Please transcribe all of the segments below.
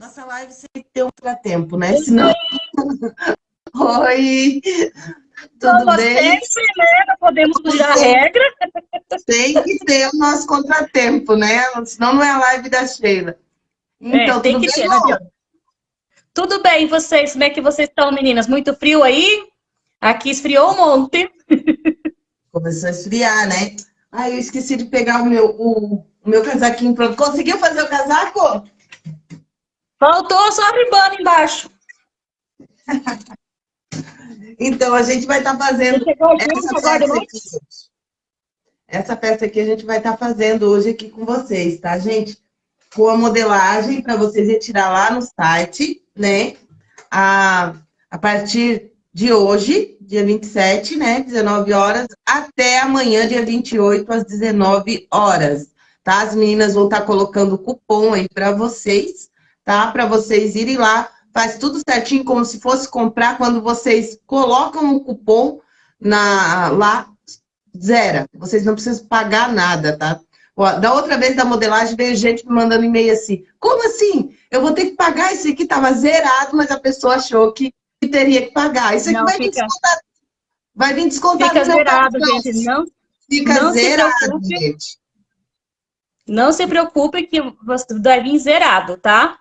Nossa live sempre tem um tempo, né? Senão... Oi! Tudo Como bem? sempre, né? Não podemos fugir a regra. Tem que ter o nosso contratempo, né? Senão não é a live da Sheila. Então, é, tem que ter, né, Tudo bem, vocês? Como é que vocês estão, meninas? Muito frio aí? Aqui esfriou um monte. Começou a esfriar, né? Ai, eu esqueci de pegar o meu, o, o meu casaquinho pronto. Conseguiu fazer o casaco? Faltou só a ribana embaixo. então, a gente vai estar tá fazendo essa peça aqui. Essa peça aqui a gente vai estar tá fazendo hoje aqui com vocês, tá, gente? Com a modelagem para vocês retirar lá no site, né? A, a partir de hoje, dia 27, né, 19 horas, até amanhã, dia 28, às 19 horas, tá? As meninas vão estar tá colocando o cupom aí para vocês, tá? Para vocês irem lá, faz tudo certinho, como se fosse comprar, quando vocês colocam o cupom na, lá, zero. Vocês não precisam pagar nada, tá? Da outra vez da modelagem, veio gente me mandando e-mail assim, como assim? Eu vou ter que pagar isso aqui, tava zerado, mas a pessoa achou que teria que pagar. Isso aqui não, vai fica... vir descontado. Vai vir descontado. Fica zerado, gente. Não, fica não zerado, gente. Não se preocupe que vai vir zerado, tá?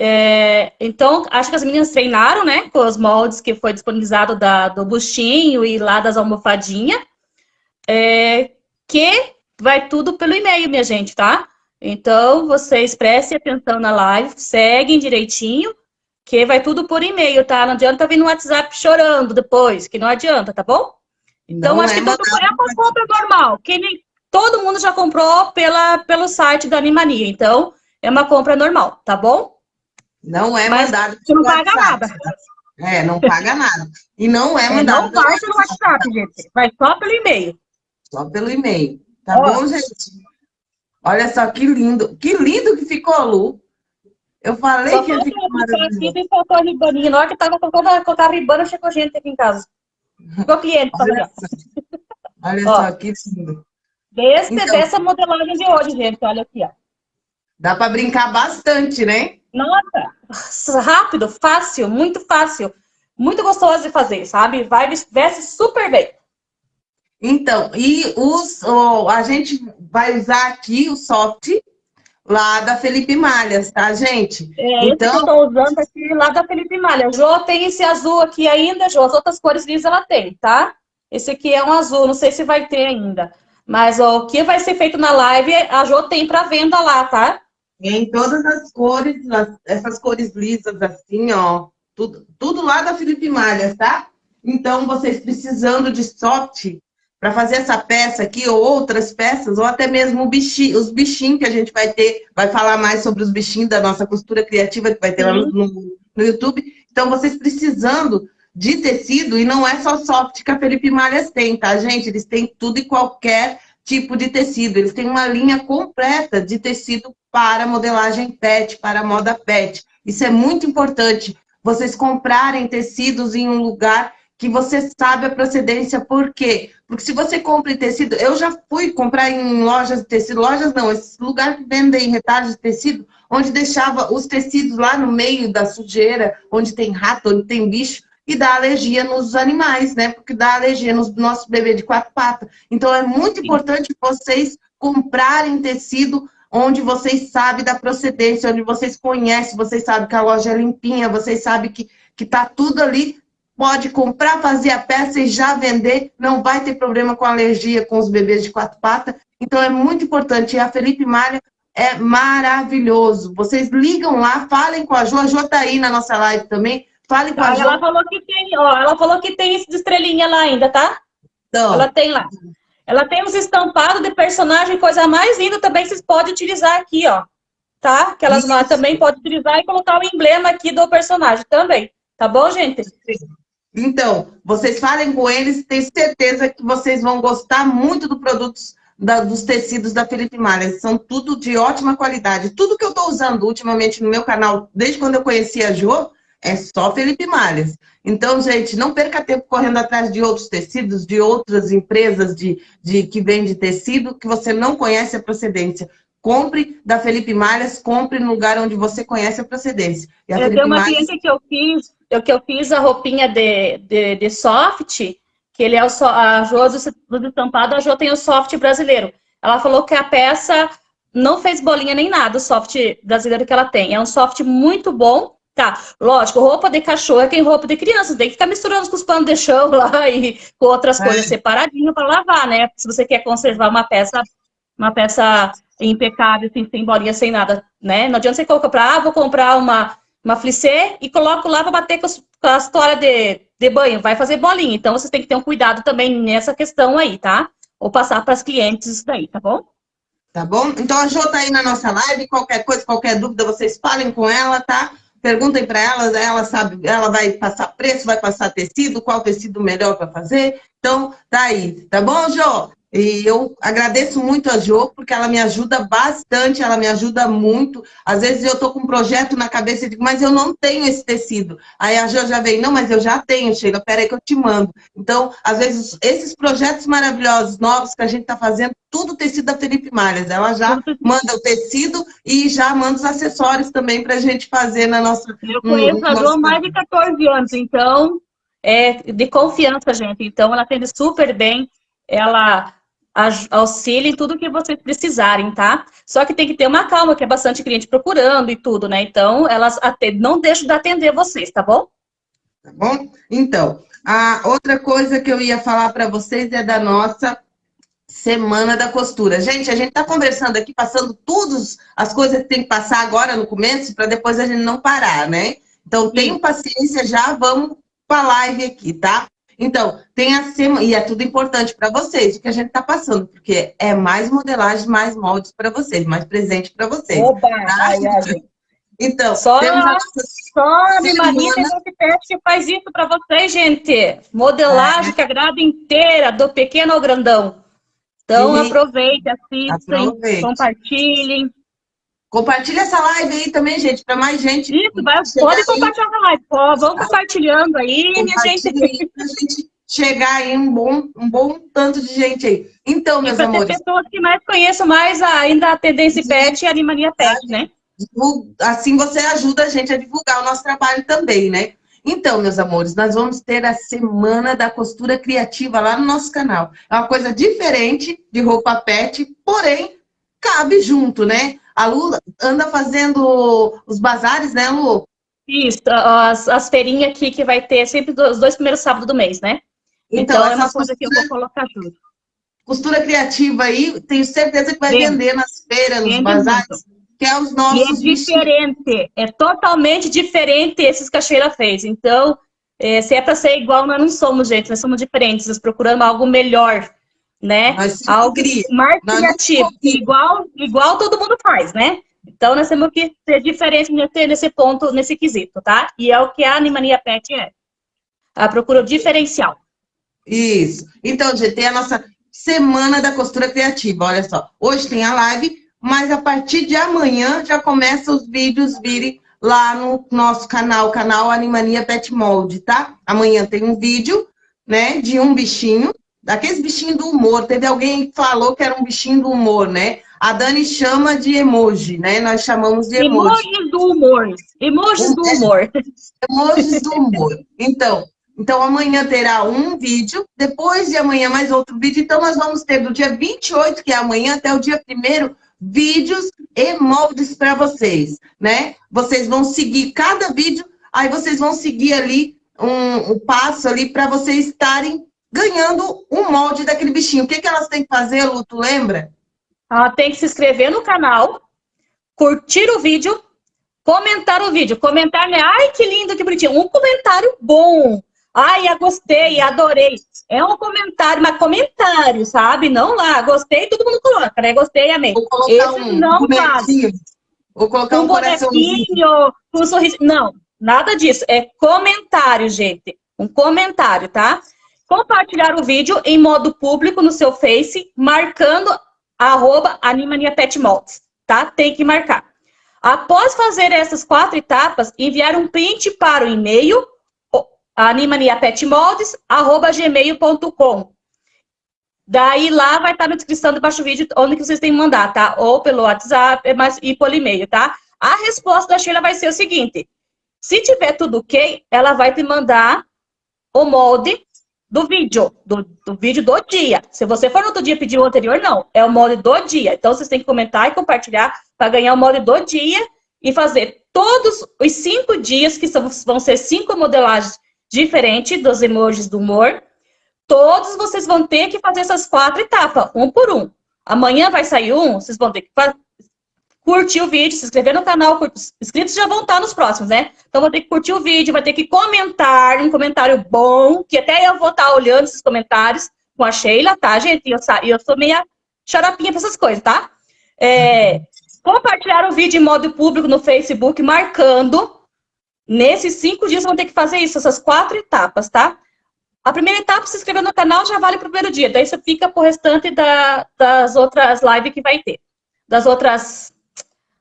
É, então, acho que as meninas treinaram, né, com os moldes que foi disponibilizado da, do buchinho e lá das almofadinhas, é, que vai tudo pelo e-mail, minha gente, tá? Então, vocês prestem atenção na live, seguem direitinho, que vai tudo por e-mail, tá? Não adianta vir no WhatsApp chorando depois, que não adianta, tá bom? Então, não acho é que tudo é uma compra normal, que nem, todo mundo já comprou pela, pelo site da Animania, então é uma compra normal, tá bom? Não é Mas mandado Você não paga nada. É, não paga nada. E não é mandado. É, não vai pelo WhatsApp, gente. Vai só pelo e-mail. Só pelo e-mail. Tá bom, gente? Olha só que lindo. Que lindo que ficou, Lu. Eu falei só que ia ficar maravilhoso. Aqui faltou a ribaninha. Na hora que tava colocando colocar a ribana, chegou gente aqui em casa. Ficou cliente. Olha, só, olha só, que lindo. Desse, então, dessa modelagem de hoje, gente. Olha aqui, ó. Dá para brincar bastante, né? Nossa, rápido, fácil, muito fácil. Muito gostoso de fazer, sabe? Vai, veste super bem. Então, e os, oh, a gente vai usar aqui o soft lá da Felipe Malhas, tá, gente? É, então... eu estou usando aqui lá da Felipe Malhas. Jô tem esse azul aqui ainda, Jô. As outras cores lisas ela tem, tá? Esse aqui é um azul, não sei se vai ter ainda. Mas ó, o que vai ser feito na live, a Jô tem para venda lá, tá? Em todas as cores, essas cores lisas assim, ó. Tudo, tudo lá da Felipe Malhas, tá? Então, vocês precisando de soft para fazer essa peça aqui, ou outras peças, ou até mesmo bichinho, os bichinhos que a gente vai ter, vai falar mais sobre os bichinhos da nossa costura criativa, que vai ter lá no, no, no YouTube. Então, vocês precisando de tecido, e não é só soft que a Felipe Malhas tem, tá, gente? Eles têm tudo e qualquer tipo de tecido. Eles têm uma linha completa de tecido para modelagem PET, para moda PET. Isso é muito importante. Vocês comprarem tecidos em um lugar que você sabe a procedência, por quê? Porque se você compra em tecido, eu já fui comprar em lojas de tecido, lojas não, esse lugar que vendem retalhos de tecido, onde deixava os tecidos lá no meio da sujeira, onde tem rato, onde tem bicho, e dá alergia nos animais, né? Porque dá alergia nos nossos bebês de quatro patas. Então é muito importante vocês comprarem tecido onde vocês sabem da procedência, onde vocês conhecem, vocês sabem que a loja é limpinha, vocês sabem que, que tá tudo ali pode comprar, fazer a peça e já vender, não vai ter problema com alergia com os bebês de quatro patas. Então é muito importante. E a Felipe Malha é maravilhoso. Vocês ligam lá, falem com a Jo, a Jo tá aí na nossa live também. Falem com a Jo. Ela falou que tem, ó, ela falou que tem esse de estrelinha lá ainda, tá? Então, ela tem lá. Ela tem uns estampados de personagem, coisa mais linda também, vocês podem utilizar aqui, ó. Tá? Que elas lá também podem utilizar e colocar o emblema aqui do personagem também. Tá bom, gente? Então, vocês falem com eles, tenho certeza que vocês vão gostar muito do produtos da, dos tecidos da Felipe Malha. São tudo de ótima qualidade. Tudo que eu estou usando ultimamente no meu canal, desde quando eu conheci a Jo, é só Felipe Malhas. Então, gente, não perca tempo correndo atrás de outros tecidos, de outras empresas de, de que vendem tecido, que você não conhece a procedência. compre da Felipe Malhas, compre no lugar onde você conhece a procedência. A eu tenho uma Malhas... cliente que eu fiz, eu, que eu fiz a roupinha de, de, de soft, que ele é o, a Jo do estampado, a Jo tem o soft brasileiro. Ela falou que a peça não fez bolinha nem nada, o soft brasileiro que ela tem. É um soft muito bom, Tá, lógico, roupa de cachorro é tem roupa de criança, tem que ficar misturando com os panos de chão lá e com outras é. coisas separadinho para lavar, né? Se você quer conservar uma peça, uma peça impecável, assim, sem bolinha, sem nada, né? Não adianta você comprar, ah, vou comprar uma, uma flissé e coloco lá para bater com, com a história de, de banho, vai fazer bolinha. Então, você tem que ter um cuidado também nessa questão aí, tá? Ou passar para as clientes isso daí, tá bom? Tá bom? Então, a Jo tá aí na nossa live, qualquer coisa, qualquer dúvida, vocês falem com ela, tá? Perguntem para ela, ela sabe, ela vai passar preço, vai passar tecido, qual tecido melhor para fazer. Então, tá aí, tá bom, Jô? E eu agradeço muito a Jo, porque ela me ajuda bastante, ela me ajuda muito. Às vezes eu estou com um projeto na cabeça e digo, mas eu não tenho esse tecido. Aí a Jo já vem, não, mas eu já tenho, Sheila, peraí que eu te mando. Então, às vezes, esses projetos maravilhosos, novos que a gente está fazendo, tudo tecido da Felipe Malhas. Ela já manda o tecido e já manda os acessórios também para a gente fazer na nossa... Eu conheço a Jo há mais de 14 anos, então, é de confiança, gente. Então, ela atende super bem. Ela auxílio em tudo que vocês precisarem, tá? Só que tem que ter uma calma, que é bastante cliente procurando e tudo, né? Então, elas não deixam de atender vocês, tá bom? Tá bom? Então, a outra coisa que eu ia falar para vocês é da nossa Semana da Costura. Gente, a gente tá conversando aqui, passando todas as coisas que tem que passar agora no começo, para depois a gente não parar, né? Então, tenham paciência, já vamos para a live aqui, tá? Então, tem a semana, e é tudo importante para vocês, o que a gente está passando, porque é mais modelagem, mais moldes para vocês, mais presente para vocês. Opa, tá? ai, ai. Então, só, a só a Maria que faz isso para vocês, gente. Modelagem é. que agrada inteira, do pequeno ao grandão. Então, e... aproveite, assistam, compartilhem. Compartilha essa live aí também, gente, para mais gente. Isso, vai, pode compartilhar a live. Pô, vamos compartilhando aí, minha gente. Aí pra gente chegar aí um bom, um bom tanto de gente aí. Então, meus e amores. Ter pessoas que mais conheçam mais ainda a Tendência Pet e a Animania Pet, né? Assim você ajuda a gente a divulgar o nosso trabalho também, né? Então, meus amores, nós vamos ter a Semana da Costura Criativa lá no nosso canal. É uma coisa diferente de roupa pet, porém, cabe junto, né? A Lu anda fazendo os bazares, né, Lu? Isso, as, as feirinhas aqui que vai ter sempre os dois primeiros sábados do mês, né? Então, então é uma coisa costura, que eu vou colocar junto. Costura criativa aí, tenho certeza que vai Vende. vender nas feiras, nos Vende bazares, muito. que é os nossos... E é diferente, vestidos. é totalmente diferente esses que a Sheila fez. Então, é, se é para ser igual, nós não somos, gente, nós somos diferentes, nós procuramos algo melhor né? Algo mais criativo, igual, igual todo mundo faz, né? Então, nós temos que ser diferente nesse, nesse ponto, nesse quesito, tá? E é o que a Animania Pet é. A procura diferencial. Isso. Então, gente, tem a nossa Semana da Costura Criativa, olha só. Hoje tem a live, mas a partir de amanhã já começa os vídeos virem lá no nosso canal, canal Animania Pet Mold, tá? Amanhã tem um vídeo, né, de um bichinho, daqueles bichinhos do humor. Teve alguém que falou que era um bichinho do humor, né? A Dani chama de emoji, né? Nós chamamos de emoji. Emojis do humor. Emojis do humor. Emojis do humor. Então, então amanhã terá um vídeo, depois de amanhã mais outro vídeo. Então nós vamos ter do dia 28, que é amanhã, até o dia 1 vídeos e moldes para vocês, né? Vocês vão seguir cada vídeo, aí vocês vão seguir ali um, um passo ali para vocês estarem ganhando um molde daquele bichinho. O que, que elas têm que fazer, Lu, tu lembra? Ela tem que se inscrever no canal, curtir o vídeo, comentar o vídeo. Comentar, né? Ai, que lindo, que bonitinho. Um comentário bom. Ai, eu gostei, adorei. É um comentário, mas comentário, sabe? Não lá, gostei, todo mundo coloca, né? Gostei, amei. Vou colocar Esse um não vale. Vou colocar um, um bonequinho, um sorriso. Não, nada disso. É comentário, gente. Um comentário, tá? Compartilhar o vídeo em modo público no seu Face, marcando arroba Animania Pet Molds, tá? Tem que marcar. Após fazer essas quatro etapas, enviar um print para o e-mail animaniapetmoldes, arroba gmail.com. Daí lá vai estar na descrição do vídeo onde que vocês têm que mandar, tá? Ou pelo WhatsApp mas, e por e-mail, tá? A resposta da Sheila vai ser o seguinte. Se tiver tudo ok, ela vai te mandar o molde do vídeo, do, do, vídeo do dia. Se você for no outro dia pedir o anterior, não. É o molde do dia. Então, vocês têm que comentar e compartilhar para ganhar o molde do dia e fazer todos os cinco dias, que são, vão ser cinco modelagens diferentes dos emojis do humor. Todos vocês vão ter que fazer essas quatro etapas, um por um. Amanhã vai sair um, vocês vão ter que curtir o vídeo, se inscrever no canal, os inscritos já vão estar nos próximos, né? Então, vou ter que curtir o vídeo, vai ter que comentar, um comentário bom, que até eu vou estar olhando esses comentários com a Sheila, tá, gente? E eu, eu sou meia xaropinha pra essas coisas, tá? É, compartilhar o vídeo em modo público no Facebook, marcando. Nesses cinco dias, vão ter que fazer isso, essas quatro etapas, tá? A primeira etapa, se inscrever no canal, já vale para o primeiro dia. Daí você fica pro restante da, das outras lives que vai ter. Das outras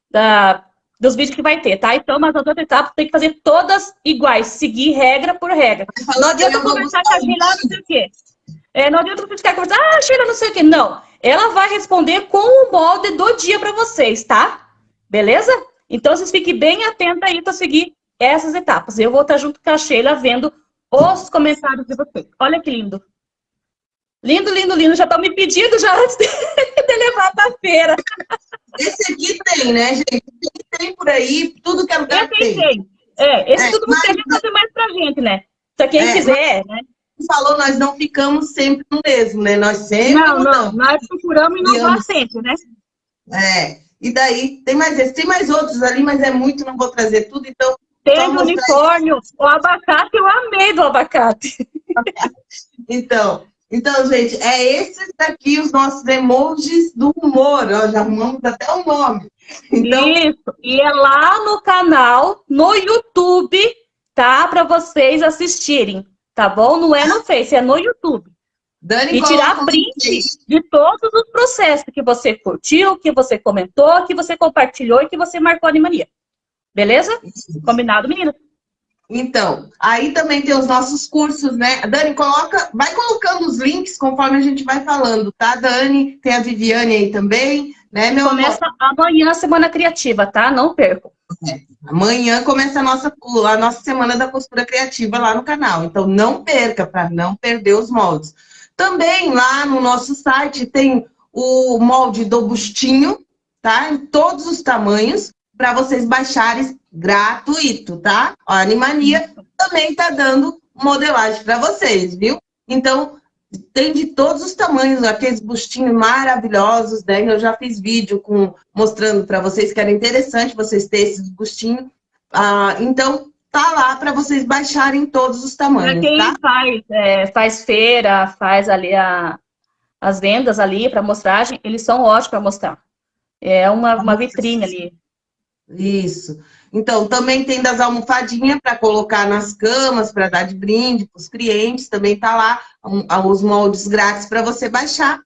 da, dos vídeos que vai ter, tá? Então, mas as outras etapas tem que fazer todas iguais, seguir regra por regra. Não adianta conversar com a Sheila, não sei o quê. É, não adianta ficar conversando, ah, Sheila, não sei o quê. Não, ela vai responder com o molde do dia para vocês, tá? Beleza? Então, vocês fiquem bem atentos aí para seguir essas etapas. Eu vou estar junto com a Sheila vendo os comentários de vocês. Olha que lindo. Lindo, lindo, lindo. Já estão me pedindo já antes de, de levar para a feira. Esse aqui tem, né, gente? Tem por aí, tudo que é lugar esse tem. tem. É, esse é, tudo a gente fazer mais pra gente, né? Se quem é, quiser, né? falou, nós não ficamos sempre no mesmo, né? Nós sempre Não, mudamos. não, nós procuramos inovar sempre, né? É, e daí, tem mais esse, tem mais outros ali, mas é muito, não vou trazer tudo, então... Tem o unicórnio, o abacate, eu amei do abacate. então, então, gente, é esses daqui os nossos emojis do humor. Ó, já arrumamos até o nome. Então... Isso, e é lá no canal, no YouTube, tá? Para vocês assistirem, tá bom? Não é no Face, é no YouTube. Dani, e tirar print de todos os processos que você curtiu, que você comentou, que você compartilhou e que você marcou a Animania. Beleza? Combinado, meninas? Então, aí também tem os nossos cursos, né? Dani, coloca, vai colocando os links conforme a gente vai falando, tá, Dani? Tem a Viviane aí também, né, meu Começa amor? amanhã a Semana Criativa, tá? Não perco. É, amanhã começa a nossa, a nossa Semana da Costura Criativa lá no canal, então não perca, para não perder os moldes. Também lá no nosso site tem o molde do bustinho, tá? Em todos os tamanhos, para vocês baixarem gratuito, tá? A Animania também tá dando modelagem para vocês, viu? Então, tem de todos os tamanhos, aqueles bustinhos maravilhosos, né? Eu já fiz vídeo com, mostrando para vocês que era interessante vocês terem esses bustinhos. Ah, então, tá lá para vocês baixarem todos os tamanhos, pra quem tá? faz, é, faz feira, faz ali a, as vendas ali para mostragem, eles são ótimos para mostrar. É uma, uma vitrine ali. Isso. Então, também tem das almofadinhas para colocar nas camas, para dar de brinde para os clientes, também está lá um, os moldes grátis para você baixar.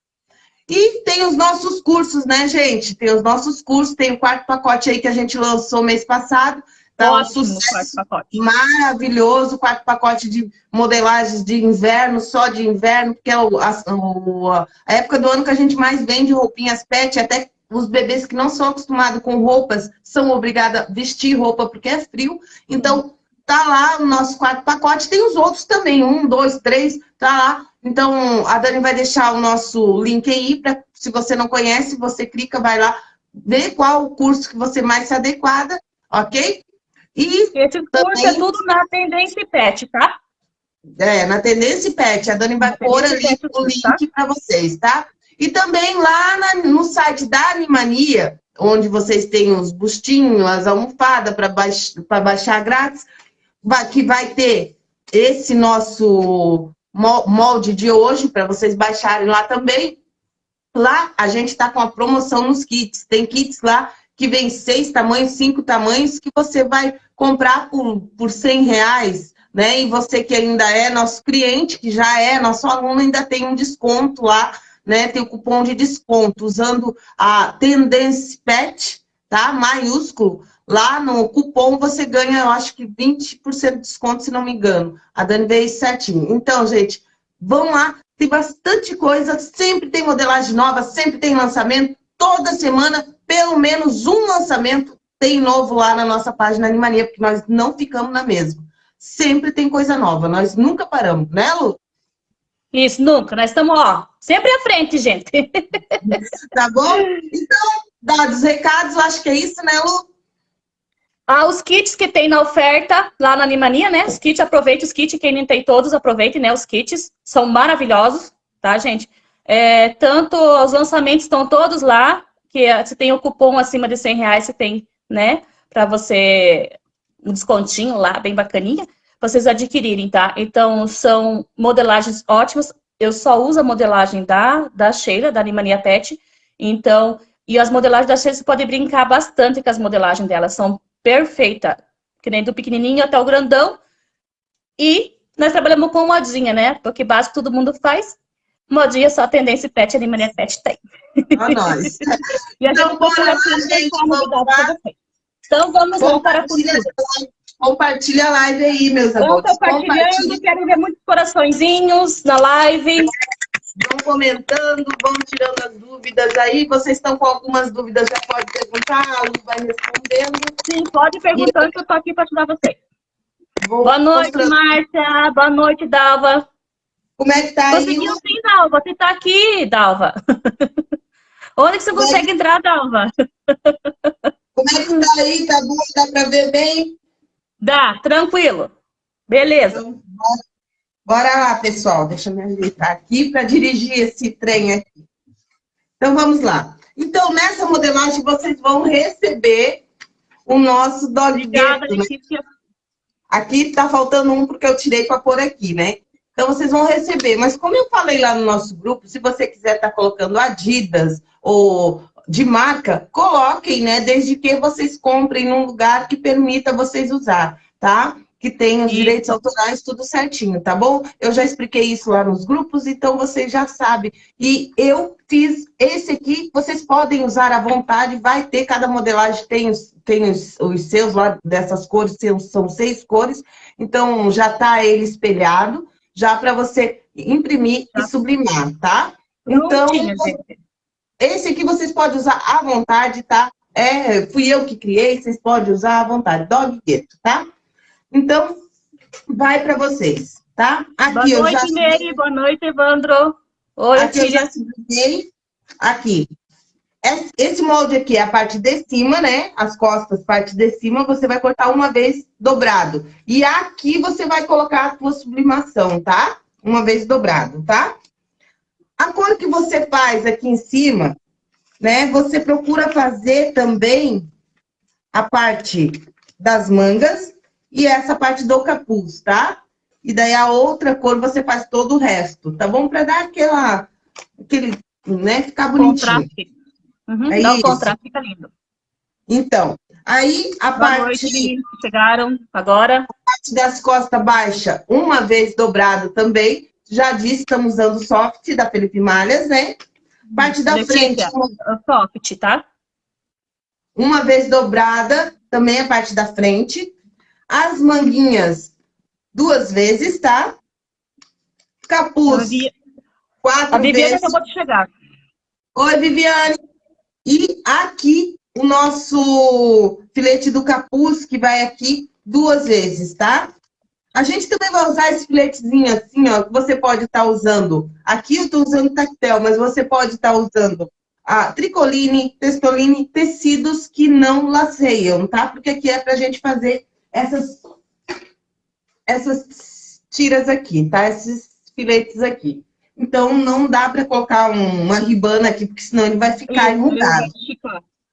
E tem os nossos cursos, né, gente? Tem os nossos cursos, tem o quarto pacote aí que a gente lançou mês passado. Tá Ótimo, um sucesso maravilhoso, quarto pacote de modelagens de inverno, só de inverno, porque é o, a, a época do ano que a gente mais vende roupinhas pet, até os bebês que não são acostumados com roupas são obrigados a vestir roupa porque é frio. Então, tá lá o nosso quarto pacote. Tem os outros também, um, dois, três, tá lá. Então, a Dani vai deixar o nosso link aí, para se você não conhece, você clica, vai lá, vê qual o curso que você mais se adequada, ok? E Esse curso é tudo na Tendência Pet, tá? É, na Tendência Pet. A Dani vai pôr ali o link tá? para vocês, tá? E também lá na, no site da Animania, onde vocês têm os bustinhos, as almofadas para baix, baixar grátis, que vai ter esse nosso molde de hoje, para vocês baixarem lá também. Lá a gente está com a promoção nos kits. Tem kits lá que vem seis tamanhos, cinco tamanhos, que você vai comprar por, por 100 reais, né? E você que ainda é nosso cliente, que já é nosso aluno, ainda tem um desconto lá né, tem o cupom de desconto, usando a Tendência Pet, tá? Maiúsculo. Lá no cupom você ganha, eu acho que 20% de desconto, se não me engano. A Dani veio certinho. Então, gente, Vão lá, tem bastante coisa, sempre tem modelagem nova, sempre tem lançamento. Toda semana, pelo menos um lançamento tem novo lá na nossa página Animania, porque nós não ficamos na mesma. Sempre tem coisa nova, nós nunca paramos, né, Lu? Isso, nunca. Nós estamos, ó, sempre à frente, gente. tá bom? Então, dados recados, acho que é isso, né, Lu? Ah, os kits que tem na oferta lá na Animania, né? Os kits, aproveite os kits, quem não tem todos, aproveite, né? Os kits são maravilhosos, tá, gente? É, tanto os lançamentos estão todos lá, que você tem o cupom acima de 100 reais, você tem, né? Para você, um descontinho lá, bem bacaninha vocês adquirirem, tá? Então, são modelagens ótimas. Eu só uso a modelagem da, da Sheila, da Animania Pet. Então, e as modelagens da Sheila, você pode brincar bastante com as modelagens dela. São perfeitas. Que nem do pequenininho até o grandão. E nós trabalhamos com modinha, né? Porque básico todo mundo faz. Modinha só tendência pet, Animania Pet tem. A nós. e a então, gente, bora, Então, vamos voltar a cultura. Compartilha a live aí, meus amores. Vão compartilhando, quero ver muitos coraçõezinhos na live. Vão comentando, vão tirando as dúvidas aí. Vocês estão com algumas dúvidas, já pode perguntar, a Lu vai respondendo. Sim, pode perguntando e... que eu estou aqui para ajudar vocês. Vou Boa noite, mostrando. Márcia. Boa noite, Dalva. Como é que tá aí? Conseguiu sim, Dalva. Você está aqui, Dalva. Onde que você Como consegue é que... entrar, Dalva? Como é que tá aí? Tá bom? Dá para ver bem? Dá, tranquilo. Beleza. Então, bora, lá, pessoal. Deixa eu me ajeitar aqui para dirigir esse trem aqui. Então, vamos lá. Então, nessa modelagem, vocês vão receber o nosso dog Obrigada, né? Aqui está faltando um porque eu tirei para pôr aqui, né? Então, vocês vão receber. Mas como eu falei lá no nosso grupo, se você quiser estar tá colocando Adidas ou de marca, coloquem, né? Desde que vocês comprem num lugar que permita vocês usar, tá? Que tem os direitos autorais tudo certinho, tá bom? Eu já expliquei isso lá nos grupos, então vocês já sabem. E eu fiz esse aqui, vocês podem usar à vontade, vai ter, cada modelagem tem os, tem os, os seus lá dessas cores, são, são seis cores, então já tá ele espelhado, já para você imprimir tá. e sublimar, tá? Então, esse aqui vocês podem usar à vontade, tá? É, fui eu que criei, vocês podem usar à vontade. Dog Ghetto, tá? Então, vai para vocês, tá? Aqui boa noite, já... Nery. Boa noite, Evandro. Oi, aqui eu já sublinhei. Aqui. Esse molde aqui é a parte de cima, né? As costas, parte de cima, você vai cortar uma vez dobrado. E aqui você vai colocar a sua sublimação, tá? Uma vez dobrado, tá? A cor que você faz aqui em cima, né? Você procura fazer também a parte das mangas e essa parte do capuz, tá? E daí a outra cor você faz todo o resto, tá bom? Para dar aquela, aquele, né? Ficar bonitinho. Contraste. Uhum, é dá o contraste, fica lindo. Então, aí a Boa parte... Noite, chegaram agora. A parte das costas baixa, uma vez dobrado também. Já disse, estamos usando o soft da Felipe Malhas, né? Parte da frente. Soft, tá? Uma vez dobrada, também a parte da frente. As manguinhas, duas vezes, tá? Capuz, quatro a Viviane vezes. acabou de chegar. Oi, Viviane. E aqui, o nosso filete do capuz, que vai aqui duas vezes, tá? A gente também vai usar esse filetezinho assim, ó, que você pode estar tá usando. Aqui eu estou usando tactel, mas você pode estar tá usando a tricoline, testoline, tecidos que não laceiam, tá? Porque aqui é pra gente fazer essas, essas tiras aqui, tá? Esses filetes aqui. Então, não dá para colocar um, uma ribana aqui, porque senão ele vai ficar enrugado.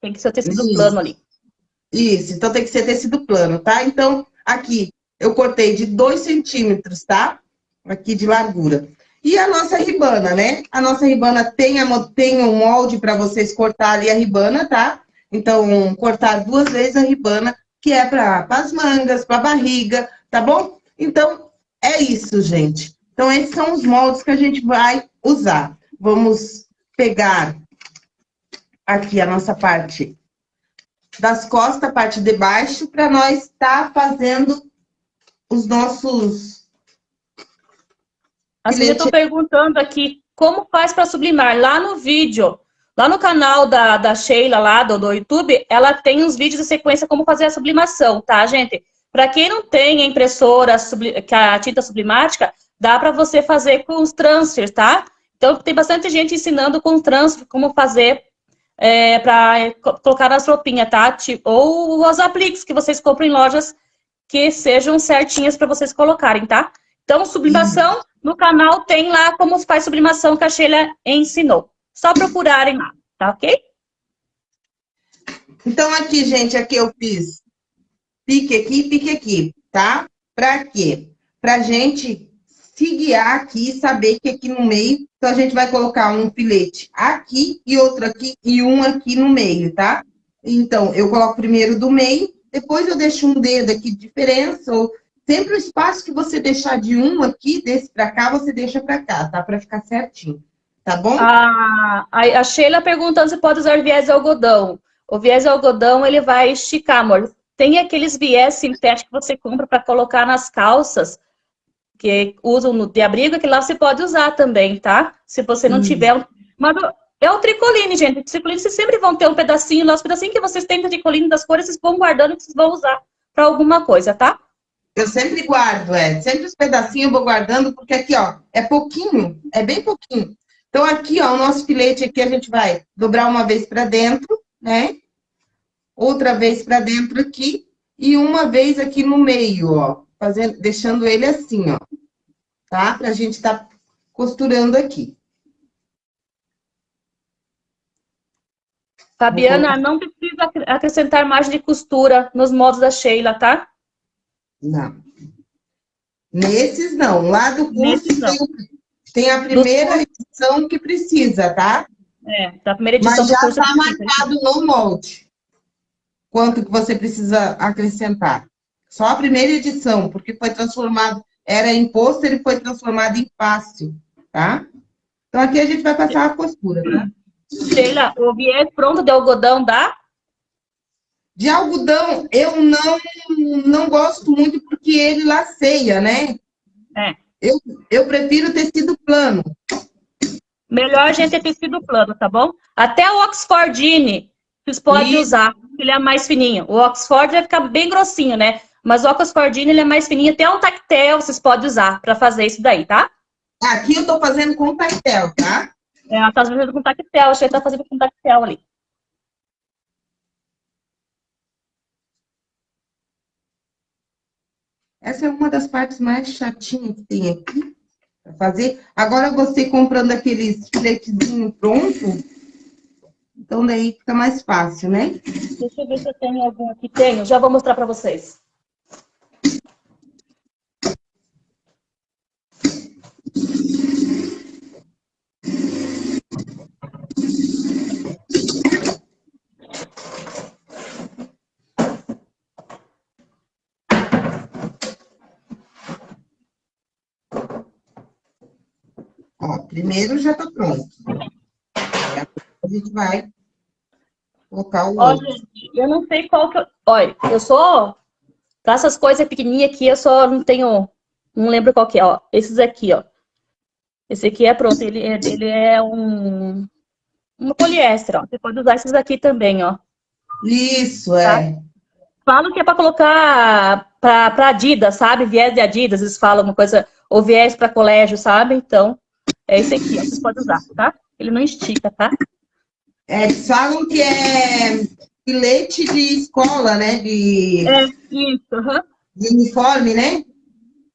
Tem que ser tecido Isso. plano ali. Isso, então tem que ser tecido plano, tá? Então, aqui, eu cortei de 2 centímetros, tá? Aqui de largura. E a nossa ribana, né? A nossa ribana tem, a, tem um molde para vocês cortar ali a ribana, tá? Então, cortar duas vezes a ribana, que é para as mangas, para a barriga, tá bom? Então, é isso, gente. Então, esses são os moldes que a gente vai usar. Vamos pegar aqui a nossa parte das costas, a parte de baixo, para nós estar tá fazendo os nossos As estão perguntando aqui como faz para sublimar. Lá no vídeo, lá no canal da, da Sheila, lá do, do YouTube, ela tem uns vídeos de sequência como fazer a sublimação, tá, gente? Para quem não tem a impressora, que a tinta sublimática, dá para você fazer com os transfers, tá? Então, tem bastante gente ensinando com transfer como fazer é, para colocar nas roupinhas, tá? Ou os apliques que vocês compram em lojas que sejam certinhas para vocês colocarem, tá? Então, sublimação, uhum. no canal tem lá como faz sublimação que a Sheila ensinou. Só procurarem lá, tá ok? Então, aqui, gente, aqui eu fiz pique aqui, pique aqui, tá? Para quê? Para gente se guiar aqui e saber que aqui no meio, então a gente vai colocar um filete aqui e outro aqui e um aqui no meio, tá? Então, eu coloco primeiro do meio, depois eu deixo um dedo aqui de diferença, ou sempre o espaço que você deixar de um aqui, desse para cá, você deixa para cá, tá? Para ficar certinho, tá bom? Ah, a Sheila perguntando se pode usar viés de algodão. O viés de algodão, ele vai esticar, amor. Tem aqueles viés sintéticos que você compra para colocar nas calças, que usam no de abrigo, que lá você pode usar também, tá? Se você não hum. tiver... Mas é o tricoline, gente. O tricoline, vocês sempre vão ter um pedacinho lá, os pedacinhos que vocês têm de tricoline das cores, vocês vão guardando que vocês vão usar para alguma coisa, tá? Eu sempre guardo, é. Sempre os pedacinhos eu vou guardando, porque aqui, ó, é pouquinho, é bem pouquinho. Então, aqui, ó, o nosso filete aqui, a gente vai dobrar uma vez para dentro, né? Outra vez para dentro aqui, e uma vez aqui no meio, ó. Fazendo, deixando ele assim, ó. Tá? Pra gente tá costurando aqui. Fabiana, não precisa acrescentar margem de costura nos modos da Sheila, tá? Não. Nesses não. Lá do curso tem, tem, a primeira edição que precisa, tá? É, da primeira edição Mas já está marcado no molde. Quanto que você precisa acrescentar. Só a primeira edição, porque foi transformado, era em pôster e foi transformado em fácil, tá? Então aqui a gente vai passar a costura, tá? Sheila, o viés pronto de algodão dá? De algodão, eu não, não gosto muito porque ele laceia, né? É. Eu, eu prefiro tecido plano. Melhor a gente ter tecido plano, tá bom? Até o Oxfordine, vocês podem usar, ele é mais fininho. O Oxford vai ficar bem grossinho, né? Mas o Oxfordine, ele é mais fininho. Até um tactel vocês podem usar para fazer isso daí, tá? Aqui eu tô fazendo com tactel, tá? É, ela tá fazendo com tactel, achei que tá fazendo com tactel ali. Essa é uma das partes mais chatinhas que tem aqui para fazer. Agora você comprando aqueles filetezinhos pronto, então daí fica mais fácil, né? Deixa eu ver se eu tenho algum aqui. Tenho, já vou mostrar para vocês. Primeiro já tá pronto. A gente vai colocar o outro. Gente, eu não sei qual que eu... Olha, eu sou... Pra essas coisas pequenininhas aqui, eu só não tenho... Não lembro qual que é, ó. Esses aqui, ó. Esse aqui é pronto, ele, é, ele é um... Um poliéster, ó. Você pode usar esses aqui também, ó. Isso, é. Tá? Falam que é para colocar para Adidas, sabe? Viés de Adidas, eles falam uma coisa, ou viés para colégio, sabe? Então, é esse aqui, ó, vocês podem usar, tá? Ele não estica, tá? É, eles falam que é filete de escola, né? De... É, isso, uhum. De uniforme, né?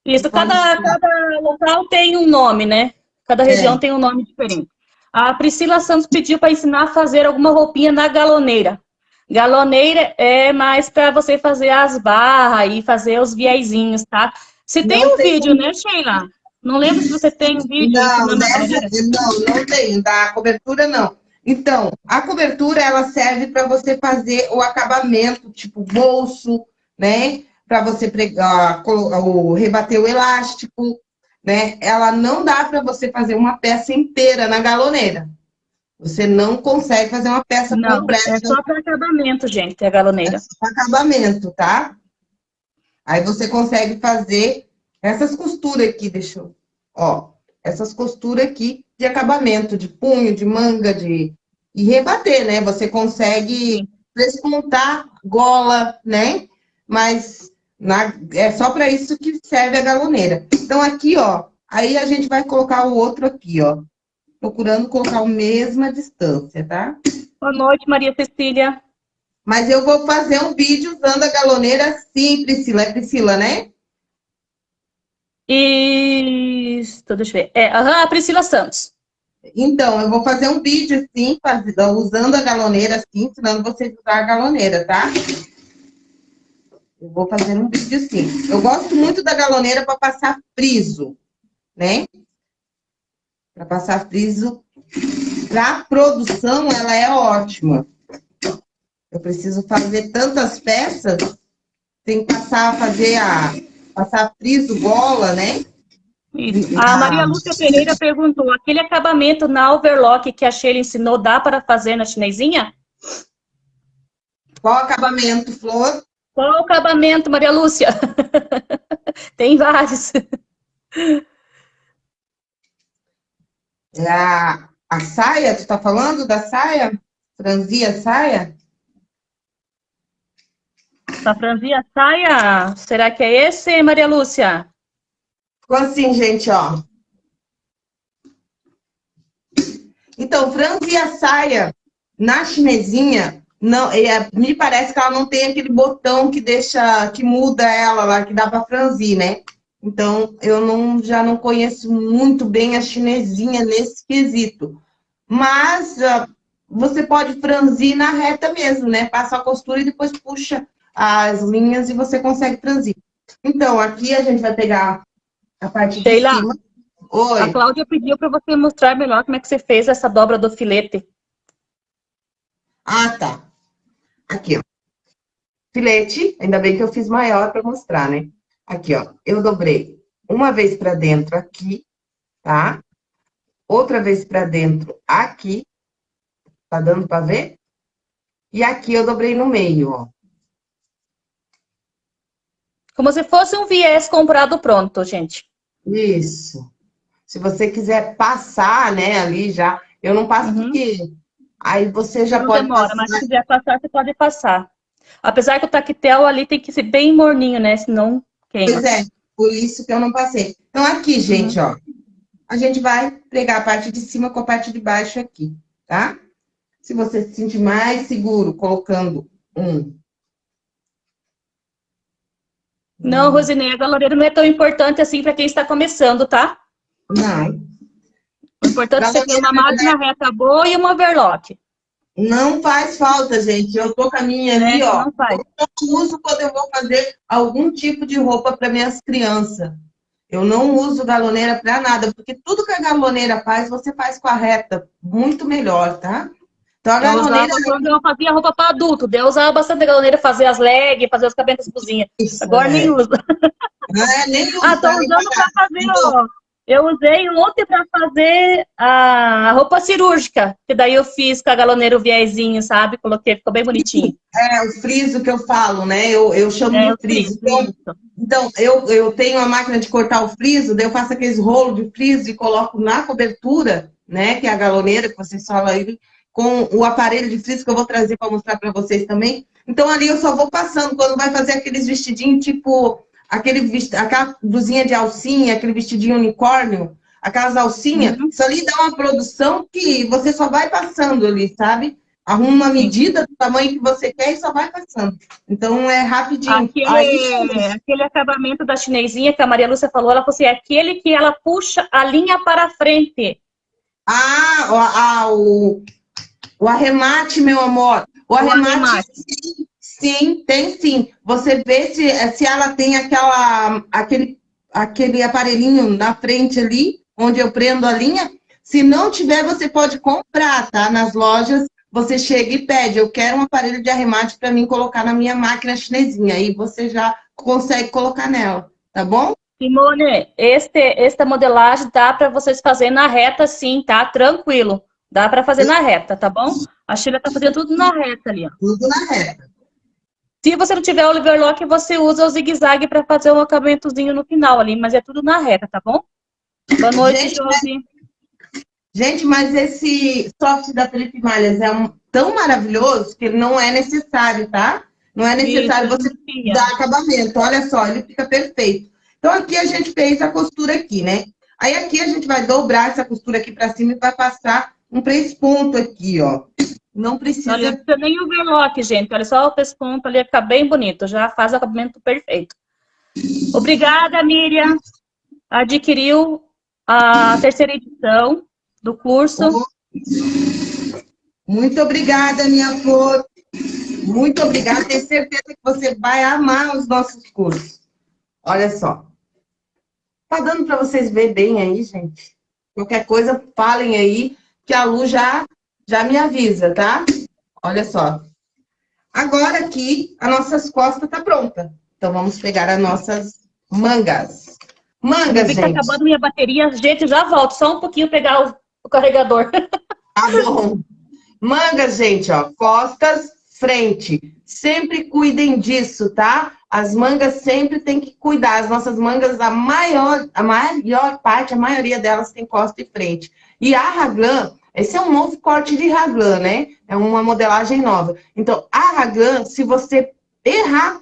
Isso, cada, cada local tem um nome, né? Cada região é. tem um nome diferente. A Priscila Santos pediu para ensinar a fazer alguma roupinha na galoneira. Galoneira é mais para você fazer as barras e fazer os viésinhos, tá? Se tem não um tem vídeo, como... né, Sheila? Não lembro se você tem um vídeo. Não, não, não tenho. Da cobertura, não. Então, a cobertura, ela serve para você fazer o acabamento, tipo bolso, né? Para você pregar, o, rebater o elástico, né? Ela não dá para você fazer uma peça inteira na galoneira. Você não consegue fazer uma peça não, completa. É só para acabamento, gente, a galoneira. É só para acabamento, tá? Aí você consegue fazer essas costuras aqui, deixa eu... Ó, essas costuras aqui de acabamento, de punho, de manga, de... E rebater, né? Você consegue descontar gola, né? Mas na... é só para isso que serve a galoneira. Então, aqui, ó, aí a gente vai colocar o outro aqui, ó. Procurando colocar a mesma distância, tá? Boa noite, Maria Cecília. Mas eu vou fazer um vídeo usando a galoneira sim, Priscila. É Priscila, né? Isso, deixa eu ver. É, a Priscila Santos. Então, eu vou fazer um vídeo, sim, usando a galoneira, assim, ensinando vocês a usar a galoneira, tá? Eu vou fazer um vídeo, sim. Eu gosto muito da galoneira para passar friso, né? Para passar friso. Para produção, ela é ótima. Eu preciso fazer tantas peças, tem que passar a fazer a passar friso, bola, né? Isso. A Maria Lúcia Pereira perguntou, aquele acabamento na overlock que a Sheila ensinou, dá para fazer na chinesinha? Qual acabamento, Flor? Qual acabamento, Maria Lúcia? Tem vários. É a, a saia, tu está falando da saia? Franzia saia? Pra franzir a saia, será que é esse, Maria Lúcia? Ficou assim, gente, ó. Então, franzir a saia na chinesinha, não, é, me parece que ela não tem aquele botão que deixa, que muda ela lá, que dá para franzir, né? Então, eu não, já não conheço muito bem a chinesinha nesse quesito. Mas uh, você pode franzir na reta mesmo, né? Passa a costura e depois puxa as linhas e você consegue transitar. Então, aqui a gente vai pegar a parte Sheila, de cima. Oi. A Cláudia pediu para você mostrar melhor como é que você fez essa dobra do filete. Ah, tá. Aqui, ó. Filete, ainda bem que eu fiz maior para mostrar, né? Aqui, ó. Eu dobrei uma vez para dentro aqui, tá? Outra vez para dentro aqui. Tá dando para ver? E aqui eu dobrei no meio, ó. Como se fosse um viés comprado pronto, gente. Isso. Se você quiser passar, né, ali já... Eu não passo uhum. porque... Aí você já não pode demora, passar. mas se quiser passar, você pode passar. Apesar que o taquetel ali tem que ser bem morninho, né? Senão queima. Pois é, por isso que eu não passei. Então, aqui, gente, uhum. ó. A gente vai pregar a parte de cima com a parte de baixo aqui, tá? Se você se sentir mais seguro colocando um não, Rosinei, a galoneira não é tão importante assim para quem está começando, tá? Não. O importante é você ter uma máquina reta boa e uma overlock. Não faz falta, gente. Eu tô com a minha ali, é, ó. Não faz. Eu uso quando eu vou fazer algum tipo de roupa para minhas crianças. Eu não uso galoneira para nada, porque tudo que a galoneira faz, você faz com a reta. Muito melhor, tá? Então, a galoneira... Eu quando eu fazia roupa para adulto, eu usava bastante a galoneira, fazer as legs, fazer os cabelos cozinha. Isso, Agora é. nem uso. É, nem uso. Ah, tô usando para fazer, ó. Eu usei ontem para fazer a roupa cirúrgica, que daí eu fiz com a galoneira o viezinho, sabe? Coloquei, ficou bem bonitinho. É, o friso que eu falo, né? Eu, eu chamo é, de friso. friso. Então, então, eu, eu tenho a máquina de cortar o friso, daí eu faço aqueles rolos de friso e coloco na cobertura, né? Que é a galoneira, que vocês falam aí, com o aparelho de frizz que eu vou trazer para mostrar para vocês também. Então, ali eu só vou passando, quando vai fazer aqueles vestidinhos, tipo, aquele vest... aquela blusinha de alcinha, aquele vestidinho unicórnio, aquelas alcinhas, uhum. isso ali dá uma produção que você só vai passando ali, sabe? Arruma uma medida do tamanho que você quer e só vai passando. Então, é rapidinho. Aquele, Aí, aquele acabamento da chinesinha que a Maria Lúcia falou, ela falou assim, é aquele que ela puxa a linha para frente. Ah, ah o, o arremate, meu amor. O, o arremate, arremate. Sim, sim, tem sim. Você vê se, se ela tem aquela, aquele, aquele aparelhinho na frente ali, onde eu prendo a linha. Se não tiver, você pode comprar, tá? Nas lojas, você chega e pede, eu quero um aparelho de arremate para mim colocar na minha máquina chinesinha. Aí você já consegue colocar nela, tá bom? Simone, este, esta modelagem dá para vocês fazerem na reta sim, tá? Tranquilo. Dá para fazer na reta, tá bom? A Sheila tá fazendo tudo na reta ali, ó. Tudo na reta. Se você não tiver o overlock, você usa o zigue-zague para fazer um acabamentozinho no final ali, mas é tudo na reta, tá bom? Boa noite, gente, Josi. Gente, mas esse soft da Felipe Malhas é um, tão maravilhoso que não é necessário, tá? Não é necessário Isso, você dar acabamento. Olha só, ele fica perfeito. Então, aqui a gente fez a costura aqui, né? Aí aqui a gente vai dobrar essa costura aqui pra cima e vai passar um pesponto aqui, ó. Não precisa... Não precisa nem o overlock, gente. Olha só o pesponto ali, fica bem bonito. Já faz o acabamento perfeito. Obrigada, Miriam. Adquiriu a terceira edição do curso. Muito obrigada, minha flor. Muito obrigada. Tenho certeza que você vai amar os nossos cursos. Olha só. Tá dando para vocês ver bem aí, gente? Qualquer coisa, falem aí, que a Lu já, já me avisa, tá? Olha só. Agora aqui, as nossas costas tá pronta. Então, vamos pegar as nossas mangas. Mangas, tá gente. Tá acabando minha bateria. Gente, já volto. Só um pouquinho pegar o, o carregador. Tá bom. Mangas, gente, ó. Costas, frente. Sempre cuidem disso, tá? As mangas sempre tem que cuidar. As nossas mangas, a maior, a maior parte, a maioria delas tem costa e frente. E a raglan, esse é um novo corte de raglan, né? É uma modelagem nova. Então, a raglan, se você errar,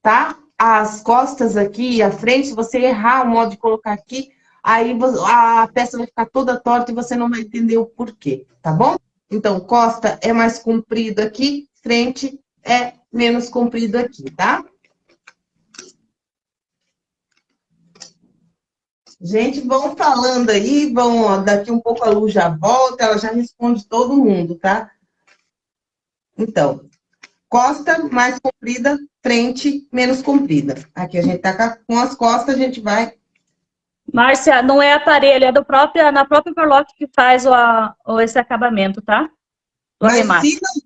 tá? As costas aqui, a frente, se você errar o modo de colocar aqui, aí a peça vai ficar toda torta e você não vai entender o porquê, tá bom? Então, costa é mais comprido aqui, frente é menos comprido aqui, tá? Gente, vão falando aí, vão, daqui um pouco a luz já volta, ela já responde todo mundo, tá? Então, costa mais comprida, frente menos comprida. Aqui a gente tá com as costas, a gente vai... Márcia, não é aparelho, é do próprio, na própria Overlock que faz o, o, esse acabamento, tá? O arremate. Se não,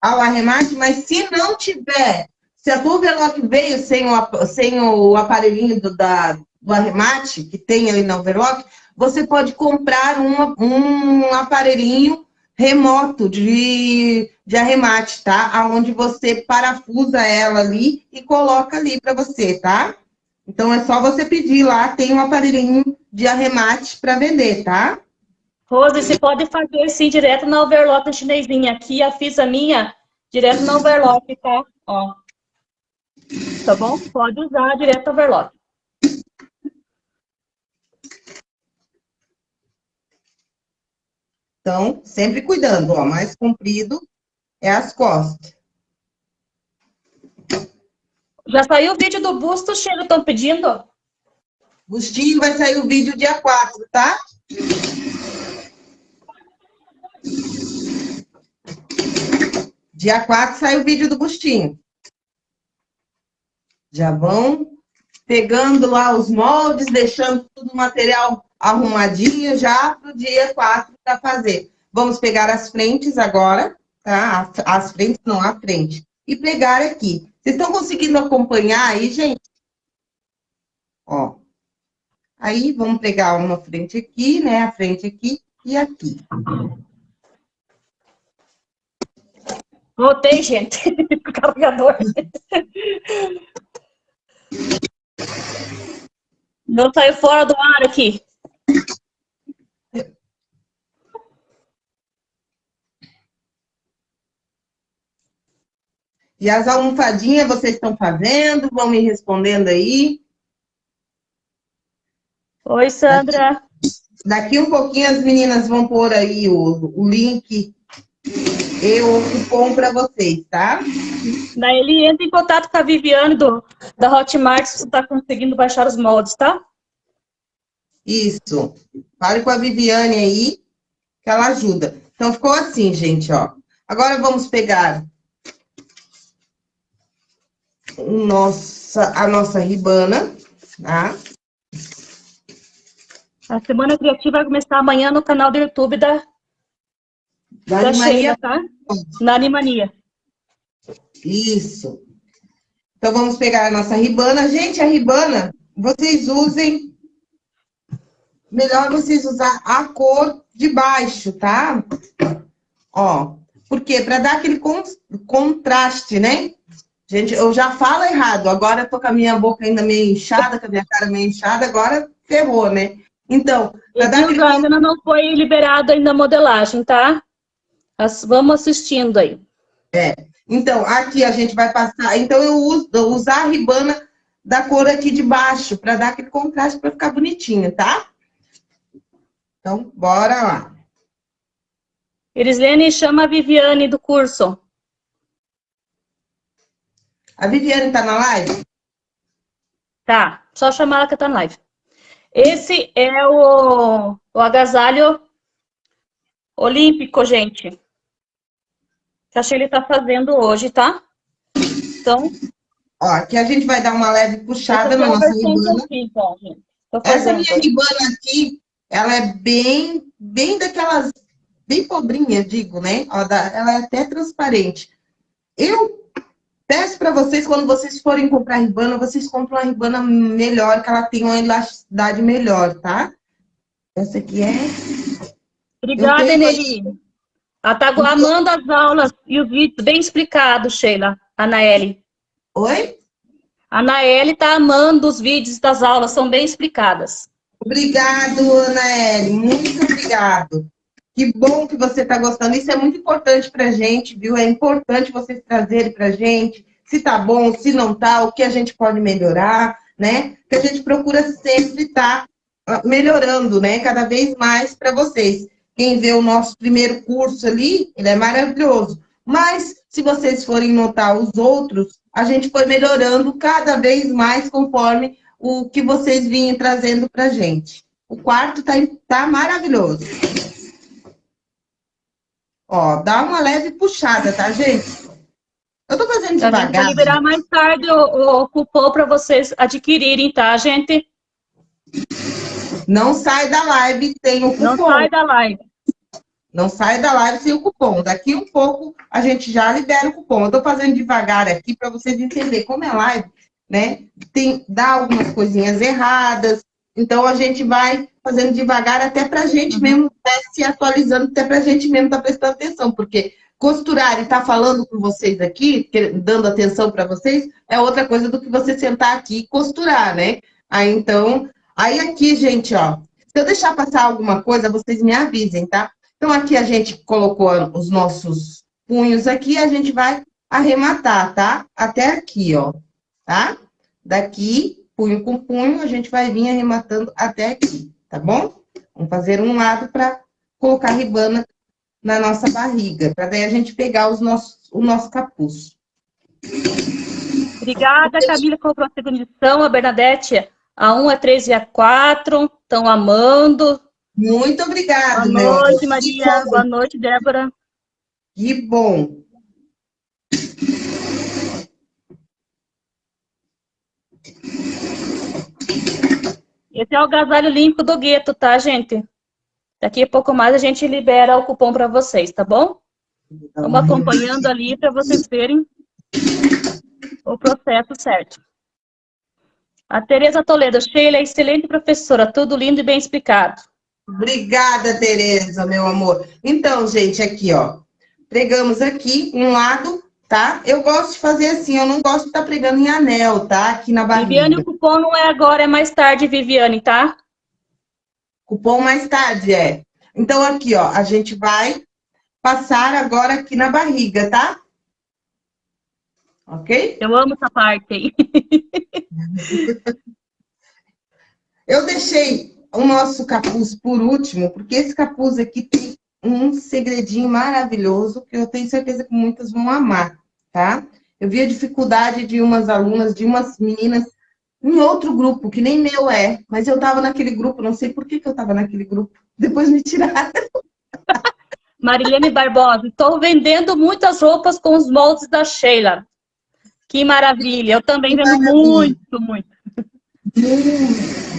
ao arremate, mas se não tiver, se a tua Overlock veio sem o, sem o aparelhinho do, da, do arremate, que tem aí na Overlock, você pode comprar uma, um aparelhinho remoto de, de arremate, tá? Aonde você parafusa ela ali e coloca ali para você, tá? Então, é só você pedir lá, tem um aparelhinho de arremate para vender, tá? Rose, você pode fazer sim, direto na overlock chinesinha. Aqui, a fiz a minha, direto na overlock, tá? Ó. Tá bom? Pode usar direto na overlock. Então, sempre cuidando, ó, mais comprido é as costas. Já saiu o vídeo do busto, Cheiro, estão pedindo? Bustinho vai sair o vídeo dia 4, tá? Dia 4 sai o vídeo do Bustinho. Já vão pegando lá os moldes, deixando tudo o material arrumadinho já para o dia 4 para fazer. Vamos pegar as frentes agora, tá? As frentes, não, a frente. E pegar aqui. Vocês estão conseguindo acompanhar aí, gente? Ó. Aí, vamos pegar uma frente aqui, né? A frente aqui e aqui. Voltei, gente. o carregador. Não saiu fora do ar aqui. E as almofadinhas vocês estão fazendo? Vão me respondendo aí. Oi, Sandra. Daqui, daqui um pouquinho as meninas vão pôr aí o, o link e o cupom para vocês, tá? Daí ele entra em contato com a Viviane do, da Hotmart se você está conseguindo baixar os moldes, tá? Isso. Fale com a Viviane aí, que ela ajuda. Então, ficou assim, gente, ó. Agora vamos pegar nossa, a nossa ribana, tá? A Semana Criativa vai começar amanhã no canal do YouTube da, da, da Sheila, tá? Na Animania. Isso. Então, vamos pegar a nossa ribana. Gente, a ribana, vocês usem... Melhor vocês usar a cor de baixo, tá? Ó, por quê? Para dar aquele con contraste, né? Gente, eu já falo errado. Agora eu tô com a minha boca ainda meio inchada, com a minha cara meio inchada. Agora ferrou, né? Então, aquele... ainda não foi liberado ainda a modelagem, tá? Vamos assistindo aí. É. Então, aqui a gente vai passar. Então, eu uso eu usar a ribana da cor aqui de baixo, para dar aquele contraste, para ficar bonitinho, tá? Então, bora lá. Erislene, chama a Viviane do curso. A Viviane tá na live? Tá, só chamar ela que tá na live. Esse é o, o agasalho olímpico, gente. Que a Sheila tá fazendo hoje, tá? Então... Ó, aqui a gente vai dar uma leve puxada na nossa ribana. Aqui, então. Essa minha ribana aqui, ela é bem, bem daquelas, bem pobrinha, digo, né? Ela é até transparente. Eu peço para vocês, quando vocês forem comprar ribana, vocês compram uma ribana melhor, que ela tem uma elasticidade melhor, tá? Essa aqui é... Obrigada, Eneli. Ela tá amando as aulas e o vídeo bem explicado, Sheila, Anaele. Oi? A Naeli tá amando os vídeos das aulas, são bem explicadas. Obrigado, Anaeli, muito obrigado. Que bom que você está gostando. Isso é muito importante para a gente, viu? É importante vocês trazerem para a gente se tá bom, se não tá, o que a gente pode melhorar, né? Que a gente procura sempre estar tá melhorando, né? Cada vez mais para vocês. Quem vê o nosso primeiro curso ali, ele é maravilhoso. Mas, se vocês forem notar os outros, a gente foi melhorando cada vez mais conforme o que vocês vinham trazendo para a gente. O quarto tá, tá maravilhoso. Ó, dá uma leve puxada, tá, gente? Eu tô fazendo devagar. Eu vou liberar mais tarde o, o cupom para vocês adquirirem, tá, gente? Não sai da live tem o cupom. Não sai da live. Não sai da live sem o cupom. Daqui um pouco a gente já libera o cupom. Eu tô fazendo devagar aqui para vocês entenderem como é live né? Tem, dá algumas coisinhas erradas, então a gente vai fazendo devagar até para a gente uhum. mesmo tá se atualizando, até para a gente mesmo estar tá prestando atenção, porque costurar e estar tá falando com vocês aqui, dando atenção para vocês, é outra coisa do que você sentar aqui e costurar, né? Aí então, aí aqui, gente, ó, se eu deixar passar alguma coisa, vocês me avisem, tá? Então aqui a gente colocou os nossos punhos aqui, a gente vai arrematar, tá? Até aqui, ó tá? Daqui, punho com punho, a gente vai vir arrematando até aqui, tá bom? Vamos fazer um lado para colocar a ribana na nossa barriga, para daí a gente pegar os nossos, o nosso capuz. Obrigada, Camila, comprou a segunda edição, a Bernadette, a 1, a 3 e a 4, estão amando. Muito obrigada, Boa noite, Maria. Boa noite, Débora. Que bom. Esse é o agasalho limpo do gueto, tá, gente? Daqui a pouco mais a gente libera o cupom para vocês, tá bom? Vamos acompanhando ali para vocês verem o processo certo. A Tereza Toledo, Sheila, excelente professora, tudo lindo e bem explicado. Obrigada, Tereza, meu amor. Então, gente, aqui, ó, pregamos aqui um lado tá? Eu gosto de fazer assim, eu não gosto de estar tá pregando em anel, tá? Aqui na barriga. Viviane, o cupom não é agora, é mais tarde, Viviane, tá? Cupom mais tarde, é. Então, aqui, ó, a gente vai passar agora aqui na barriga, tá? Ok? Eu amo essa parte aí. eu deixei o nosso capuz por último, porque esse capuz aqui tem um segredinho maravilhoso que eu tenho certeza que muitas vão amar tá? Eu vi a dificuldade de umas alunas, de umas meninas em outro grupo, que nem meu é, mas eu estava naquele grupo, não sei por que, que eu estava naquele grupo. Depois me tiraram. Marilene Barbosa, estou vendendo muitas roupas com os moldes da Sheila. Que maravilha, eu também vendo muito, muito.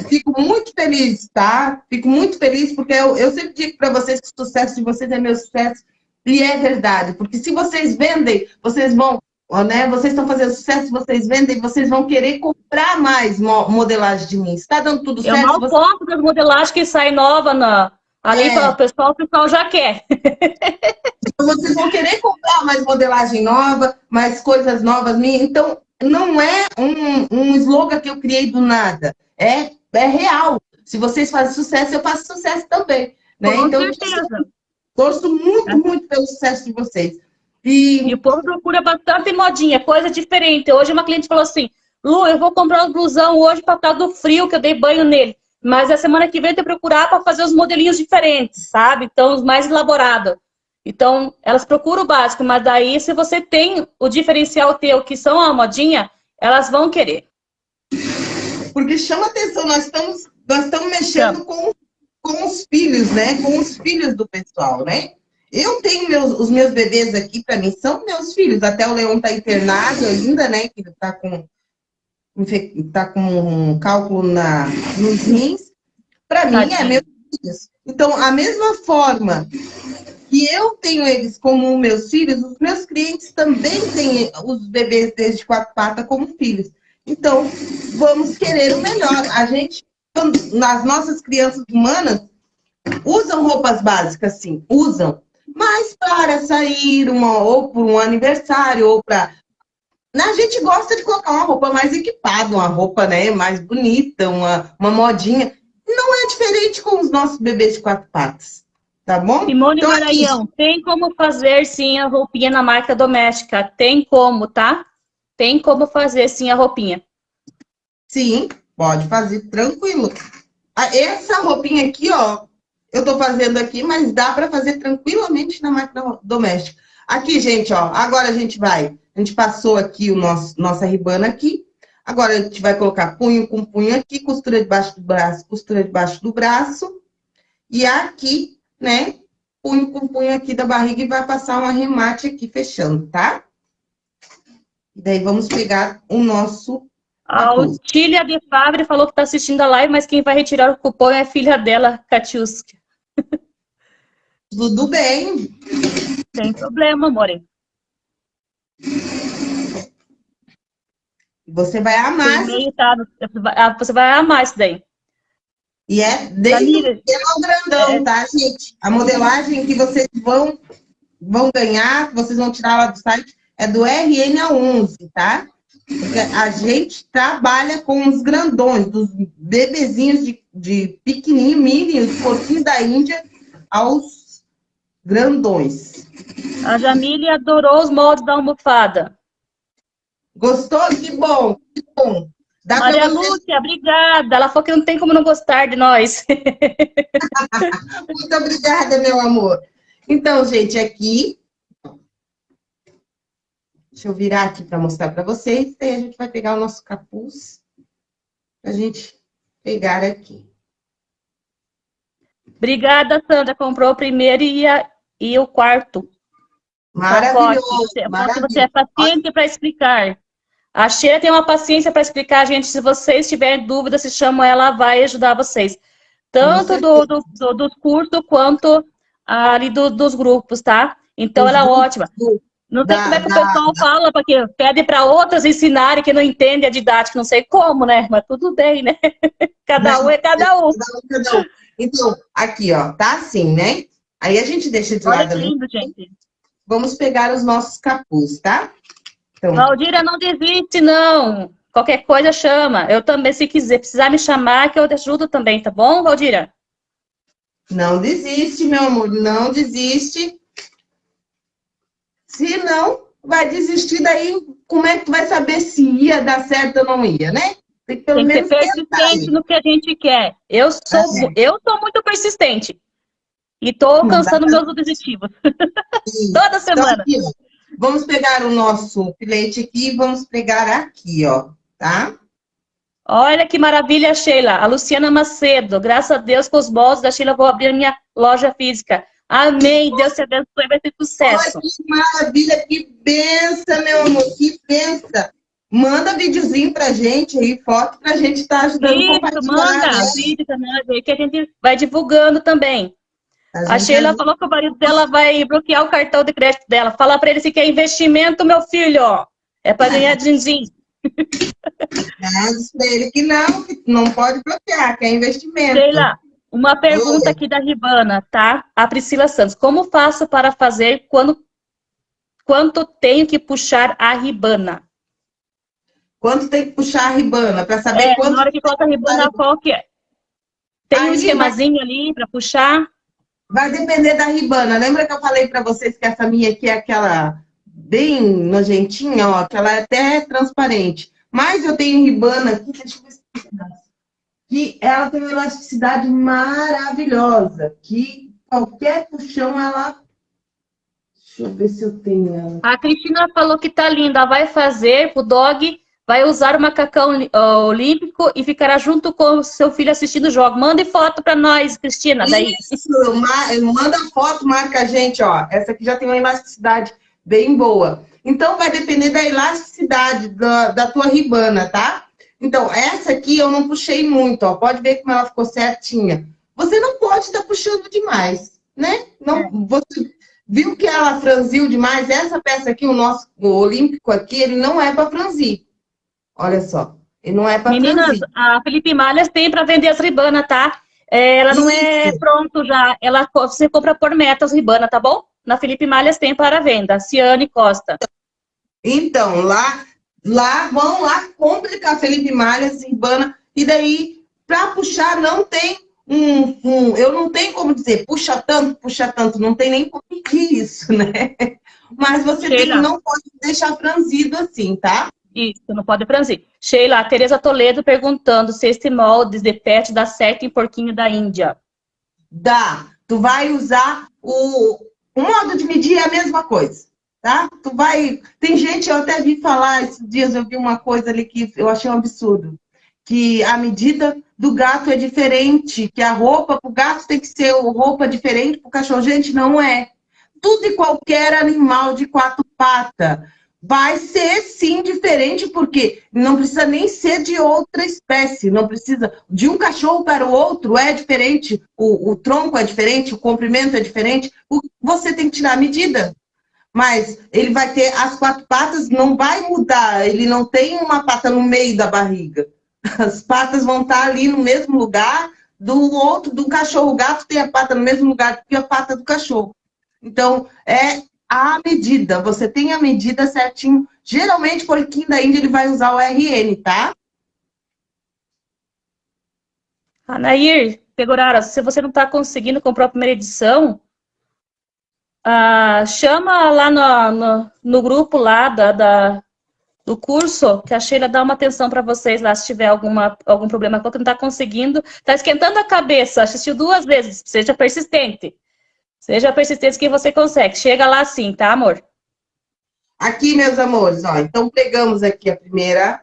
Fico muito feliz, tá? Fico muito feliz, porque eu, eu sempre digo para vocês que o sucesso de vocês é meu sucesso. E é verdade, porque se vocês vendem, vocês vão, né? Vocês estão fazendo sucesso, vocês vendem, vocês vão querer comprar mais modelagem de mim. Está dando tudo certo? Eu mal você... compro das modelagens que saem nova na, ali é. para o pessoal, o pessoal já quer. Então, vocês vão querer comprar mais modelagem nova, mais coisas novas minhas. Então, não é um, um slogan que eu criei do nada. É, é real. Se vocês fazem sucesso, eu faço sucesso também. Né? Com então, certeza. Torço muito, é. muito pelo sucesso de vocês. E... e o povo procura bastante modinha, coisa diferente. Hoje uma cliente falou assim, Lu, eu vou comprar um blusão hoje para causa do frio, que eu dei banho nele. Mas a semana que vem eu tenho que procurar para fazer os modelinhos diferentes, sabe? Então, os mais elaborados. Então, elas procuram o básico, mas daí, se você tem o diferencial teu, que são a modinha, elas vão querer. Porque chama atenção, nós estamos, nós estamos mexendo com, com os filhos, né? Com os filhos do pessoal, né? Eu tenho meus, os meus bebês aqui, para mim, são meus filhos. Até o Leão está internado ainda, né? Que está com, tá com um cálculo na, nos rins. Para mim, é meus filhos. Então, a mesma forma que eu tenho eles como meus filhos, os meus clientes também têm os bebês desde quatro patas como filhos. Então, vamos querer o melhor. A gente, nas nossas crianças humanas, usam roupas básicas, sim, usam. Mas para sair, uma, ou por um aniversário, ou para... A gente gosta de colocar uma roupa mais equipada, uma roupa né, mais bonita, uma, uma modinha. Não é diferente com os nossos bebês de quatro patas. Tá bom? Simone então, Maranhão, aqui... tem como fazer sim a roupinha na marca doméstica. Tem como, tá? Tem como fazer sim a roupinha. Sim, pode fazer tranquilo. Ah, essa roupinha aqui, ó, eu tô fazendo aqui, mas dá para fazer tranquilamente na máquina doméstica. Aqui, gente, ó, agora a gente vai, a gente passou aqui o nosso, nossa ribana aqui, agora a gente vai colocar punho com punho aqui, costura debaixo do braço, costura debaixo do braço, e aqui, né, punho com punho aqui da barriga e vai passar um arremate aqui fechando, tá? E daí vamos pegar o nosso... A Otília de Fabre falou que está assistindo a live, mas quem vai retirar o cupom é a filha dela, Katiuska. Tudo bem. Sem problema, amore. Você vai amar. Tá, ah, você vai amar isso daí. E é desde o grandão, é. tá, gente? A modelagem que vocês vão, vão ganhar, vocês vão tirar lá do site, é do RN a 11, tá? Porque a gente trabalha com os grandões, dos bebezinhos de, de pequenininho, mini, os porquinhos da Índia, aos grandões. A Jamile adorou os moldes da almofada. Gostou? Que bom, que bom. Dá Maria você... Lúcia, obrigada. Ela falou que não tem como não gostar de nós. Muito obrigada, meu amor. Então, gente, aqui... Deixa eu virar aqui para mostrar para vocês. Aí a gente vai pegar o nosso capuz para a gente pegar aqui. Obrigada, Sandra. Comprou o primeiro e, a, e o quarto. Maravilhoso. Você, maravilhoso. você é paciente para explicar. A Sheila tem uma paciência para explicar, gente. Se vocês tiverem dúvida, se chamam ela, ela vai ajudar vocês. Tanto do, do, do, cursos quanto ali do, dos grupos, tá? Então, ela é ótima. Não sei como é que o pessoal fala, porque pede para outras ensinarem que não entendem a didática, não sei como, né? Mas tudo bem, né? Cada um é cada um. Cada um, Então, aqui, ó, tá assim, né? Aí a gente deixa de lado. Olha lindo, gente. Vamos pegar os nossos capuz, tá? Então... Valdira, não desiste, não. Qualquer coisa chama. Eu também, se quiser, precisar me chamar, que eu ajudo também, tá bom, Valdira? Não desiste, meu amor, não desiste. Se não, vai desistir daí, como é que tu vai saber se ia dar certo ou não ia, né? Tem que, pelo Tem que menos ser persistente no que a gente quer. Eu sou, é. eu sou muito persistente. E estou alcançando meus objetivos. Toda então, semana. Então, aqui, vamos pegar o nosso filete aqui e vamos pegar aqui, ó, tá? Olha que maravilha, Sheila. A Luciana Macedo. Graças a Deus, com os bolsos da Sheila, vou abrir a minha loja física. Amém. Deus te abençoe, vai ter sucesso. Olha que maravilha, que benção, meu amor, que benção. Manda videozinho pra gente aí, foto pra gente estar tá ajudando Isso, a compartilhar. manda né? vídeo também, que a gente vai divulgando também. A, a Sheila falou que o marido dela vai bloquear o cartão de crédito dela. Fala pra ele se quer investimento, meu filho, ó. É pra ganhar din-din. É, diz pra ele que não, que não pode bloquear, que é investimento. Sheila, uma pergunta aqui da Ribana, tá? A Priscila Santos. Como faço para fazer quando quanto tenho que puxar a ribana? Quanto tem que puxar a ribana? Para saber é, quanto... Na hora que coloca a ribana, qual que é? Tem Aí um esquemazinho vai... ali para puxar? Vai depender da ribana. Lembra que eu falei para vocês que essa minha aqui é aquela bem nojentinha, ó, que ela é até transparente. Mas eu tenho ribana aqui, deixa eu ver se que ela tem uma elasticidade maravilhosa, que qualquer puxão ela... Deixa eu ver se eu tenho ela. A Cristina falou que tá linda, vai fazer o dog, vai usar o macacão olímpico e ficará junto com o seu filho assistindo o jogo. Mande foto para nós, Cristina, daí. Isso, manda foto, marca a gente, ó. Essa aqui já tem uma elasticidade bem boa. Então, vai depender da elasticidade da, da tua ribana, tá? Então, essa aqui eu não puxei muito, ó. Pode ver como ela ficou certinha. Você não pode estar tá puxando demais, né? Não, é. você viu que ela franziu demais? Essa peça aqui, o nosso o olímpico aqui, ele não é para franzir. Olha só, ele não é para franzir. Meninas, a Felipe Malhas tem para vender as ribanas, tá? É, ela não é Isso. é pronto já. Ela, você compra por metas ribana, tá bom? Na Felipe Malhas tem para venda. Ciane Costa. Então, lá Lá, vão lá, compre café Felipe Malhas, Urbana, e daí, para puxar, não tem um, um, Eu não tenho como dizer, puxa tanto, puxa tanto, não tem nem como medir isso, né? Mas você tem, não pode deixar franzido assim, tá? Isso, não pode franzir. Sheila, a Tereza Toledo perguntando se esse molde de pet dá certo em porquinho da Índia. Dá. Tu vai usar o... O modo de medir é a mesma coisa tá? Tu vai... Tem gente, eu até vi falar, esses dias eu vi uma coisa ali que eu achei um absurdo, que a medida do gato é diferente, que a roupa para o gato tem que ser roupa diferente para o cachorro. Gente, não é. Tudo e qualquer animal de quatro patas vai ser sim diferente, porque não precisa nem ser de outra espécie, não precisa, de um cachorro para o outro é diferente, o, o tronco é diferente, o comprimento é diferente, o, você tem que tirar a medida mas ele vai ter as quatro patas, não vai mudar, ele não tem uma pata no meio da barriga. As patas vão estar ali no mesmo lugar do outro, do cachorro. O gato tem a pata no mesmo lugar que a pata do cachorro. Então, é a medida, você tem a medida certinho. Geralmente, porquinho da Índia, ele vai usar o RN, tá? Anair, Pegorara, se você não está conseguindo comprar a primeira edição, ah, chama lá no, no, no, grupo lá da, da, do curso, que a Sheila dá uma atenção para vocês lá, se tiver alguma, algum problema, que não está conseguindo, está esquentando a cabeça, assistiu duas vezes, seja persistente. Seja persistente que você consegue. Chega lá sim, tá, amor? Aqui, meus amores, ó, então pegamos aqui a primeira,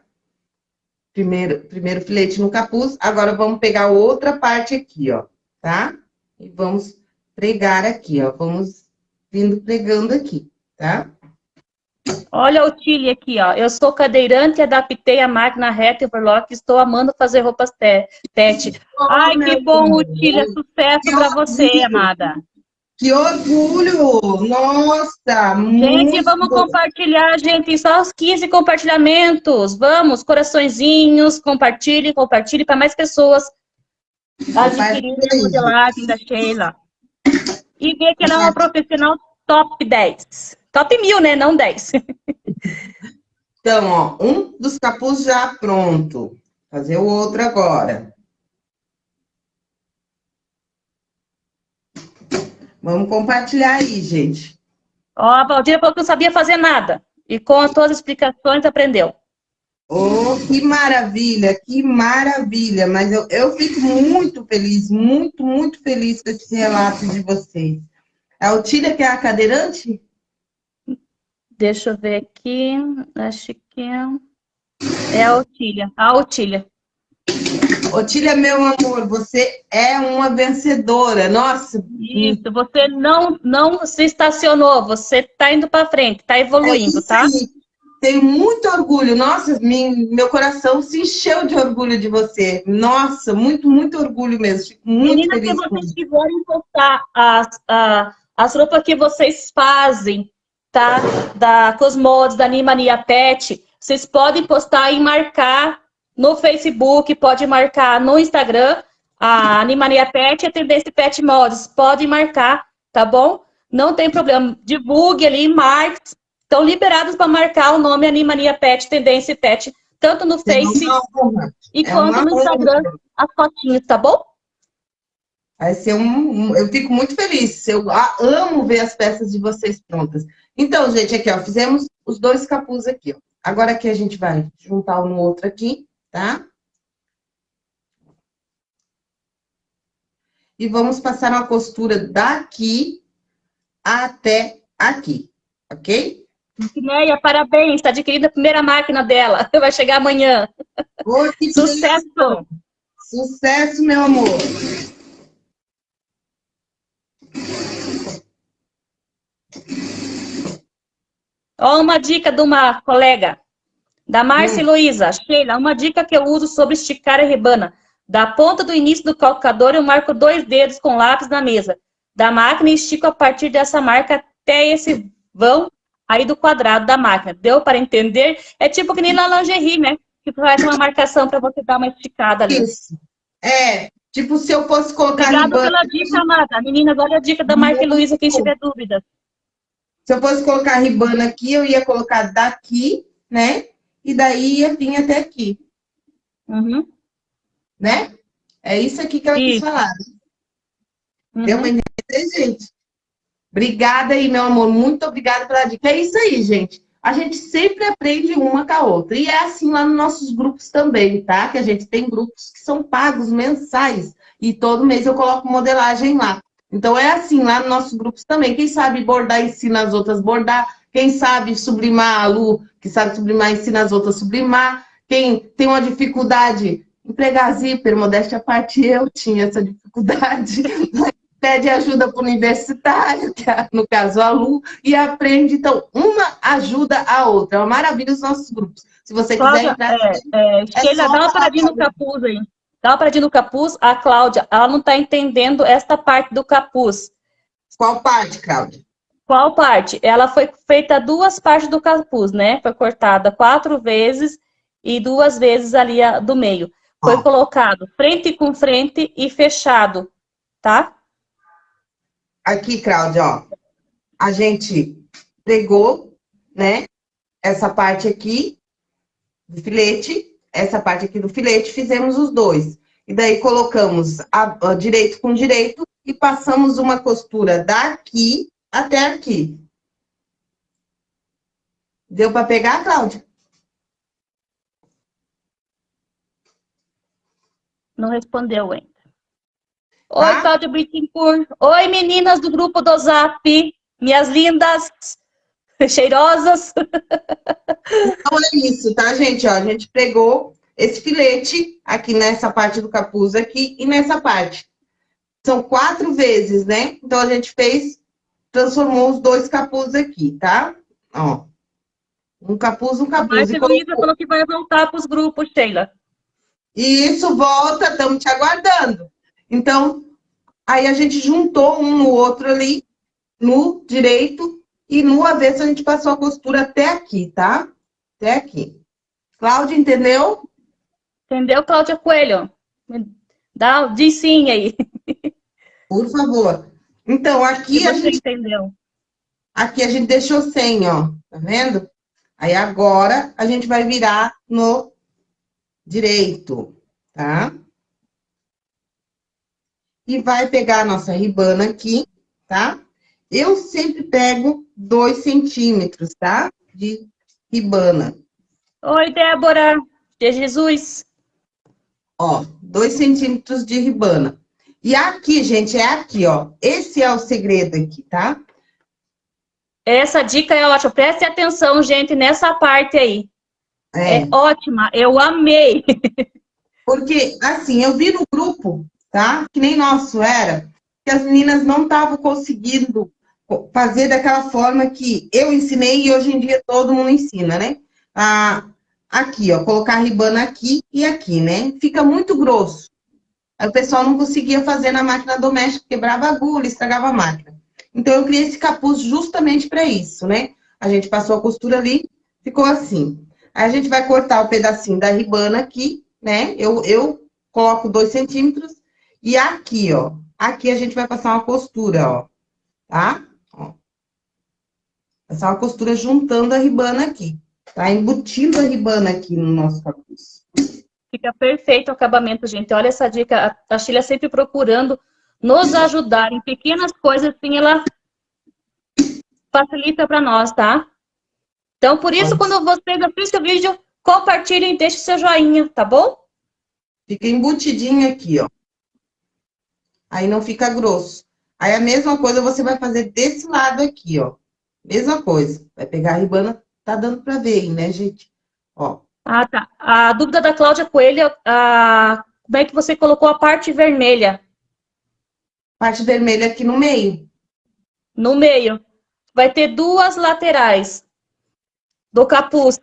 primeiro, primeiro filete no capuz, agora vamos pegar outra parte aqui, ó, tá? E vamos pregar aqui, ó, vamos vindo pregando aqui, tá? Olha o Tilly aqui, ó. Eu sou cadeirante, adaptei a máquina reta overlock, estou amando fazer roupas pet. Ai, que bom, o Tilly, é sucesso para você, amada. Que orgulho! Nossa! Gente, vamos bom. compartilhar, gente. Só os 15 compartilhamentos. Vamos, compartilhe, compartilhe para mais pessoas adquirirem a modelagem da Sheila e ver que ela é uma profissional top 10. Top mil, né? Não 10. Então, ó, um dos capuz já pronto. Fazer o outro agora. Vamos compartilhar aí, gente. Ó, a Valdira falou que não sabia fazer nada. E com as suas explicações aprendeu. Oh, que maravilha, que maravilha. Mas eu, eu fico muito feliz, muito, muito feliz com esse relato de vocês. A Otília, que é a cadeirante? Deixa eu ver aqui. Acho que é a Otília. A Otília. Otília, meu amor, você é uma vencedora. Nossa. Isso, você não, não se estacionou, você está indo para frente, está evoluindo, é tá? Sim tenho muito orgulho. Nossa, meu coração se encheu de orgulho de você. Nossa, muito, muito orgulho mesmo. Fico muito Menina, feliz. se vocês quiserem postar as, as, as roupas que vocês fazem, tá? Da Cosmodes, da Animania Pet, vocês podem postar e marcar no Facebook, pode marcar no Instagram, a Animania Pet e a Tendência Pet Mods. Pode marcar, tá bom? Não tem problema. Divulgue ali, marque, estão liberados para marcar o nome Animania Pet, Tendência Pet, tanto no Face e é quanto no Instagram, as fotinhas, tá bom? Vai ser um, um, Eu fico muito feliz. Eu amo ver as peças de vocês prontas. Então, gente, aqui, ó, fizemos os dois capuz aqui, ó. Agora aqui a gente vai juntar um no outro aqui, tá? E vamos passar uma costura daqui até aqui, ok? Neia, parabéns, está adquirindo a primeira máquina dela. Vai chegar amanhã. Oh, Sucesso! Sucesso, meu amor! Ó, uma dica de uma colega, da Márcia hum. Luísa. Sheila, uma dica que eu uso sobre esticar a rebana. Da ponta do início do calcador, eu marco dois dedos com lápis na mesa. Da máquina, estico a partir dessa marca até esse vão aí do quadrado da máquina. Deu para entender? É tipo que nem na lingerie, né? Que faz uma marcação para você dar uma esticada ali. Isso. É, tipo se eu fosse colocar... Obrigada pela dica, amada. Meninas, olha a dica da Marca Luísa, quem tiver dúvidas. Se eu fosse colocar a ribana aqui, eu ia colocar daqui, né? E daí ia vir até aqui. Uhum. Né? É isso aqui que ela isso. quis falar. Uhum. Deu uma entender, gente? Obrigada aí, meu amor. Muito obrigada pela dica. É isso aí, gente. A gente sempre aprende uma com a outra. E é assim lá nos nossos grupos também, tá? Que a gente tem grupos que são pagos mensais. E todo mês eu coloco modelagem lá. Então, é assim lá nos nossos grupos também. Quem sabe bordar, ensina as outras a bordar. Quem sabe sublimar, a Lu, que sabe sublimar, ensina as outras a sublimar. Quem tem uma dificuldade, empregar zíper, modéstia à parte, eu tinha essa dificuldade. Pede ajuda para o universitário, que é, no caso a Lu, e aprende. Então, uma ajuda a outra. É uma maravilha os nossos grupos. Se você Cláudia, quiser entrar... É, é, é Sheila, dá uma paradinha no capuz aí. Dá uma paradinha no capuz. A Cláudia, ela não está entendendo esta parte do capuz. Qual parte, Cláudia? Qual parte? Ela foi feita duas partes do capuz, né? Foi cortada quatro vezes e duas vezes ali do meio. Foi colocado frente com frente e fechado, tá? Aqui, Cláudia, ó. A gente pegou, né? Essa parte aqui do filete essa parte aqui do filete, fizemos os dois. E daí colocamos a, a direito com direito e passamos uma costura daqui até aqui. Deu para pegar, Cláudia? Não respondeu ainda. Oi, tá? Cláudia Bittencourt. Oi, meninas do grupo do Zap. Minhas lindas. cheirosas. Então é isso, tá, gente? Ó, a gente pegou esse filete aqui nessa parte do capuz aqui e nessa parte. São quatro vezes, né? Então, a gente fez, transformou os dois capuz aqui, tá? Ó. Um capuz, um capuz. Mas a Luísa falou que vai voltar para os grupos, Sheila. Isso, volta, estamos te aguardando. Então, aí a gente juntou um no outro ali, no direito, e no avesso a gente passou a costura até aqui, tá? Até aqui. Cláudia, entendeu? Entendeu, Cláudia Coelho? Dá, diz sim aí. Por favor. Então, aqui a gente... entendeu. Aqui a gente deixou sem, ó. Tá vendo? Aí agora a gente vai virar no direito, tá? E vai pegar a nossa ribana aqui, tá? Eu sempre pego dois centímetros, tá? De ribana. Oi, Débora. De Jesus. Ó, dois centímetros de ribana. E aqui, gente, é aqui, ó. Esse é o segredo aqui, tá? Essa dica é ótima. Preste atenção, gente, nessa parte aí. É, é ótima. Eu amei. Porque, assim, eu vi no grupo, tá? Que nem nosso era, que as meninas não estavam conseguindo fazer daquela forma que eu ensinei e hoje em dia todo mundo ensina, né? Ah, aqui, ó, colocar a ribana aqui e aqui, né? Fica muito grosso. Aí o pessoal não conseguia fazer na máquina doméstica, quebrava a agulha, estragava a máquina. Então eu criei esse capuz justamente para isso, né? A gente passou a costura ali, ficou assim. Aí a gente vai cortar o pedacinho da ribana aqui, né? Eu, eu coloco dois centímetros e aqui, ó, aqui a gente vai passar uma costura, ó, tá? Essa é uma costura juntando a ribana aqui, tá? Embutindo a ribana aqui no nosso capuz. Fica perfeito o acabamento, gente. Olha essa dica. A Sheila sempre procurando nos ajudar em pequenas coisas, assim, ela facilita para nós, tá? Então, por isso, Pode. quando vocês assistem o vídeo, compartilhem e deixem seu joinha, tá bom? Fica embutidinho aqui, ó. Aí não fica grosso. Aí a mesma coisa você vai fazer desse lado aqui, ó. Mesma coisa. Vai pegar a ribana, tá dando pra ver aí, né, gente? Ó. Ah, tá. A dúvida da Cláudia Coelho, a... como é que você colocou a parte vermelha? Parte vermelha aqui no meio. No meio. Vai ter duas laterais do capuz.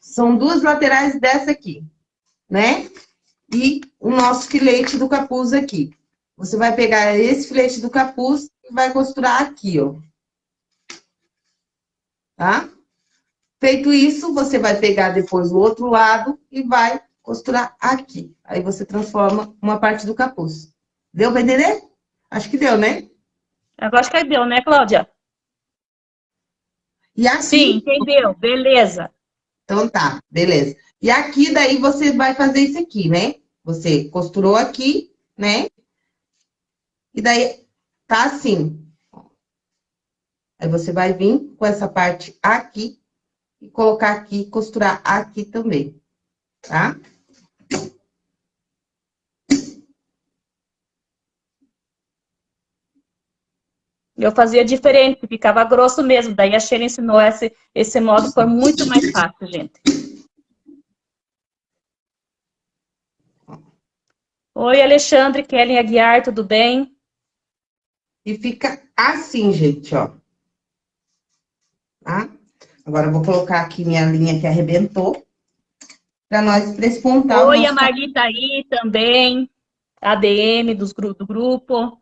São duas laterais dessa aqui, né? E o nosso filete do capuz aqui. Você vai pegar esse filete do capuz e vai costurar aqui, ó. Tá? Feito isso, você vai pegar depois o outro lado e vai costurar aqui. Aí você transforma uma parte do capuz. Deu pra entender? Acho que deu, né? Eu acho que deu, né, Cláudia? E aqui... Sim, entendeu. Beleza. Então tá, beleza. E aqui daí você vai fazer isso aqui, né? Você costurou aqui, né? E daí tá assim. Aí você vai vir com essa parte aqui e colocar aqui, costurar aqui também, tá? Eu fazia diferente, ficava grosso mesmo. Daí a Sheila ensinou esse, esse modo, foi muito mais fácil, gente. Oi, Alexandre, Kellen Aguiar, tudo bem? E fica assim, gente, ó. Tá? Agora eu vou colocar aqui minha linha que arrebentou. Pra nós prespontar Oi, a Marlita aí também. ADM dos, do grupo.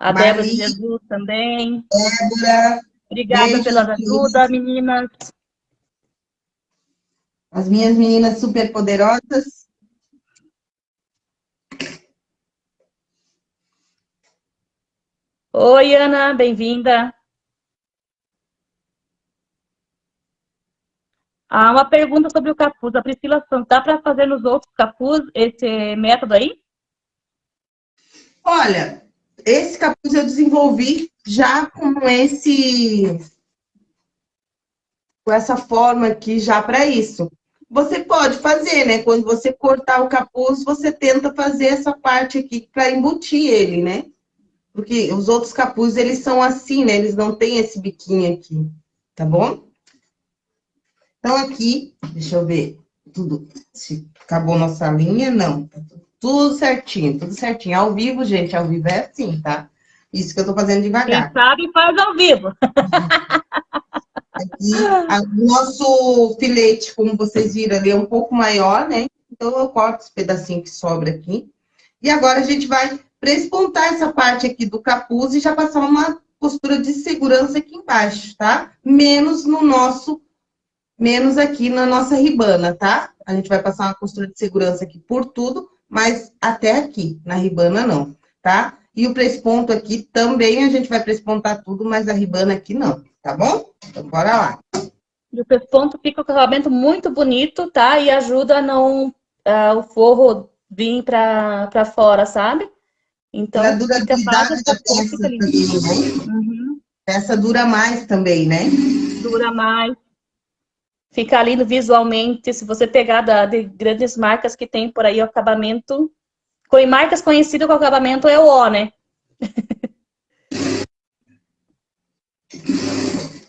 A Maria, Débora de Jesus também. Débora. Obrigada beijo, pela ajuda, meninas. As minhas meninas super poderosas. Oi, Ana, bem-vinda. Ah, uma pergunta sobre o capuz. A Priscila dá para fazer nos outros capuz esse método aí? Olha, esse capuz eu desenvolvi já com esse... Com essa forma aqui já para isso. Você pode fazer, né? Quando você cortar o capuz, você tenta fazer essa parte aqui para embutir ele, né? Porque os outros capuzes, eles são assim, né? Eles não têm esse biquinho aqui, tá bom? Então, aqui, deixa eu ver tudo, se acabou nossa linha, não. Tá tudo tudo certinho, tudo certinho. Ao vivo, gente, ao vivo é assim, tá? Isso que eu tô fazendo devagar. Quem sabe faz ao vivo. Aqui, o nosso filete, como vocês viram ali, é um pouco maior, né? Então, eu corto esse pedacinho que sobra aqui. E agora, a gente vai prespontar essa parte aqui do capuz e já passar uma costura de segurança aqui embaixo, tá? Menos no nosso, menos aqui na nossa ribana, tá? A gente vai passar uma costura de segurança aqui por tudo, mas até aqui, na ribana não, tá? E o presponto aqui também a gente vai prespontar tudo, mas a ribana aqui não, tá bom? Então, bora lá. E o presponto fica o acabamento muito bonito, tá? E ajuda a não uh, o forro vir pra, pra fora, sabe? Então, a durabilidade da peça também, né? Uhum. Essa dura mais também, né? Dura mais. Fica lindo visualmente, se você pegar da, de grandes marcas que tem por aí o acabamento, com marcas conhecidas com o acabamento é o O, né?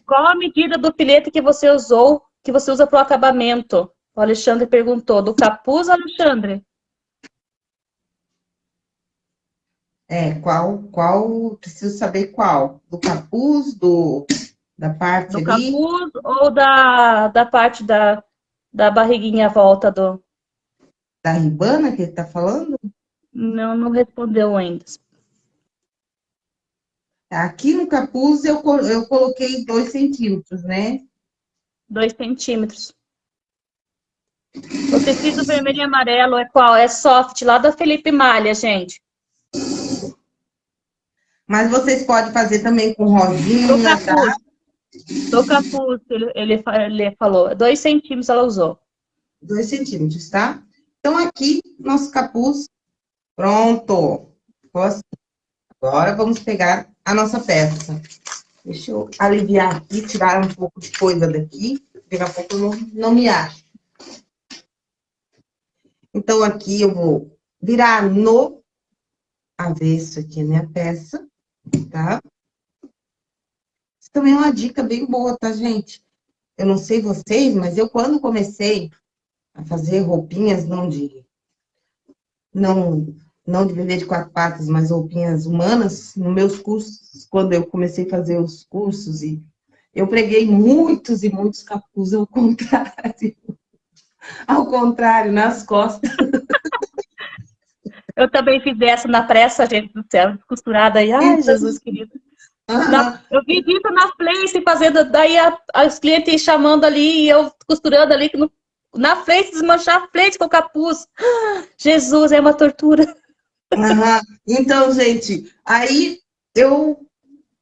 Qual a medida do filete que você usou, que você usa para o acabamento? O Alexandre perguntou. Do capuz, Alexandre? É, qual, qual, preciso saber qual. Do capuz, do da parte do ali? capuz ou da, da parte da, da barriguinha à volta do... Da ribana que ele tá falando? Não, não respondeu ainda. Aqui no capuz eu, eu coloquei dois centímetros, né? Dois centímetros. O tecido vermelho e amarelo é qual? É soft, lá da Felipe Malha, gente. Mas vocês podem fazer também com rosinha, tá? Do capuz, ele, ele, ele falou, dois centímetros ela usou. Dois centímetros, tá? Então, aqui, nosso capuz pronto. Assim. Agora, vamos pegar a nossa peça. Deixa eu aliviar aqui, tirar um pouco de coisa daqui. Daqui a pouco eu não, não me acho. Então, aqui eu vou virar no avesso aqui a minha peça, tá? Isso também é uma dica bem boa, tá, gente? Eu não sei vocês, mas eu quando comecei a fazer roupinhas, não de... Não, não de vender de quatro patas, mas roupinhas humanas, nos meus cursos, quando eu comecei a fazer os cursos, e eu preguei muitos e muitos capuz ao contrário. Ao contrário, nas costas. Eu também fiz essa na pressa, gente do céu, costurada aí. Ai, Jesus querido. Na, eu vi isso na Place fazendo, daí a, os clientes chamando ali e eu costurando ali no, na frente, desmanchar a frente com o capuz. Jesus, é uma tortura. Uhum. Então, gente, aí eu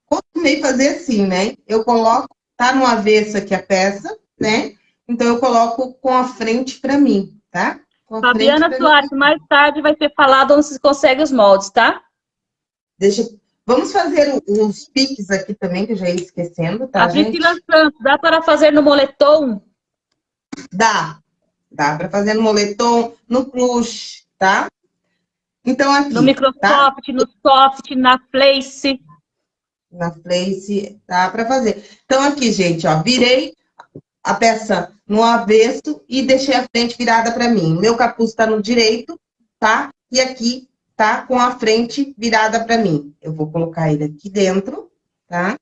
costumei fazer assim, né? Eu coloco, tá no avesso aqui a peça, né? Então, eu coloco com a frente para mim, tá? Fabiana Soares, mais tarde vai ser falado onde se consegue os moldes, tá? Deixa Vamos fazer os piques aqui também, que eu já ia esquecendo, tá, A Priscila Santos, dá para fazer no moletom? Dá. Dá para fazer no moletom, no plush, tá? Então, aqui, No Microsoft, tá? no Soft, na Place. Na Place, dá para fazer. Então, aqui, gente, ó, virei a peça no avesso e deixei a frente virada para mim. Meu capuz está no direito, tá? E aqui tá com a frente virada para mim. Eu vou colocar ele aqui dentro, tá?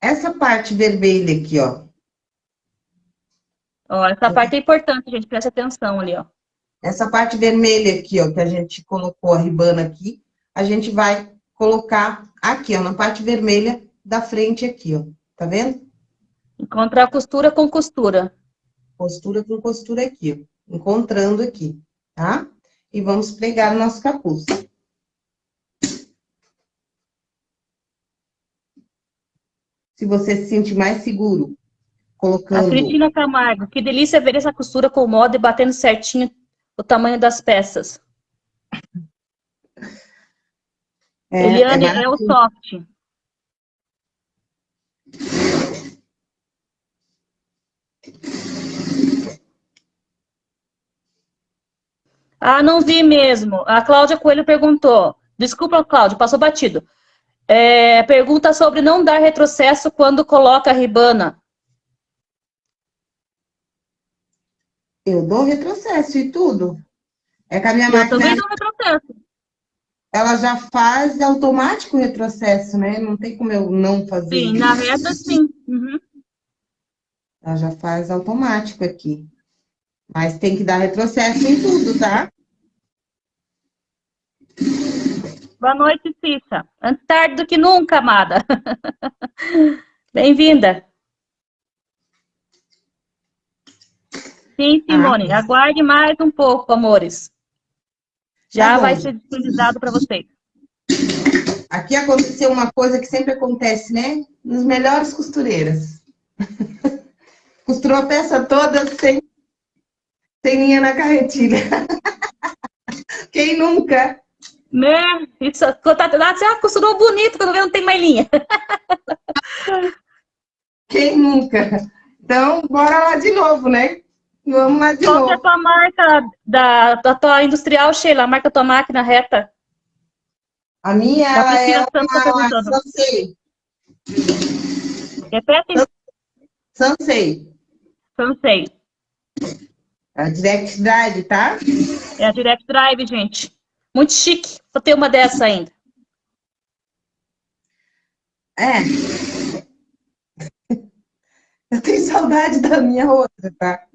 Essa parte vermelha aqui, ó. Ó, essa parte é importante, gente, presta atenção ali, ó. Essa parte vermelha aqui, ó, que a gente colocou a ribana aqui, a gente vai colocar aqui, ó, na parte vermelha da frente aqui, ó. Tá vendo? Encontrar costura com costura. Costura com costura aqui, ó encontrando aqui, tá? E vamos pregar o nosso capuz. Se você se sentir mais seguro, colocando... A Cristina Camargo, que delícia ver essa costura com moda e batendo certinho o tamanho das peças. É, Eliane, é, é o soft. Ah, não vi mesmo. A Cláudia Coelho perguntou. Desculpa, Cláudia, passou batido. É, pergunta sobre não dar retrocesso quando coloca a ribana. Eu dou retrocesso e tudo. É que a minha eu máquina... também dou retrocesso. Ela já faz automático o retrocesso, né? Não tem como eu não fazer. Sim, na reta sim. Uhum. Ela já faz automático aqui. Mas tem que dar retrocesso em tudo, tá? Boa noite, Cissa. Antes tarde do que nunca, amada. Bem-vinda. Sim, Simone. Ah, Aguarde mais um pouco, amores. Já tá vai ser disponibilizado para vocês. Aqui aconteceu uma coisa que sempre acontece, né? Nos melhores costureiras. Costurou a peça toda sem sem linha na carretilha. Quem nunca? Né? Isso, tá, você ah, costurou bonito, quando vê não tem mais linha. Quem nunca? Então, bora lá de novo, né? Vamos lá de Qual novo. Qual é a tua marca da, da tua industrial, Sheila? A marca tua máquina reta? A minha é uma Sansei. Repete? Sansei. Sansei. A Direct Drive, tá? É a Direct Drive, gente. Muito chique. Vou ter uma dessa ainda. É. Eu tenho saudade da minha outra, tá?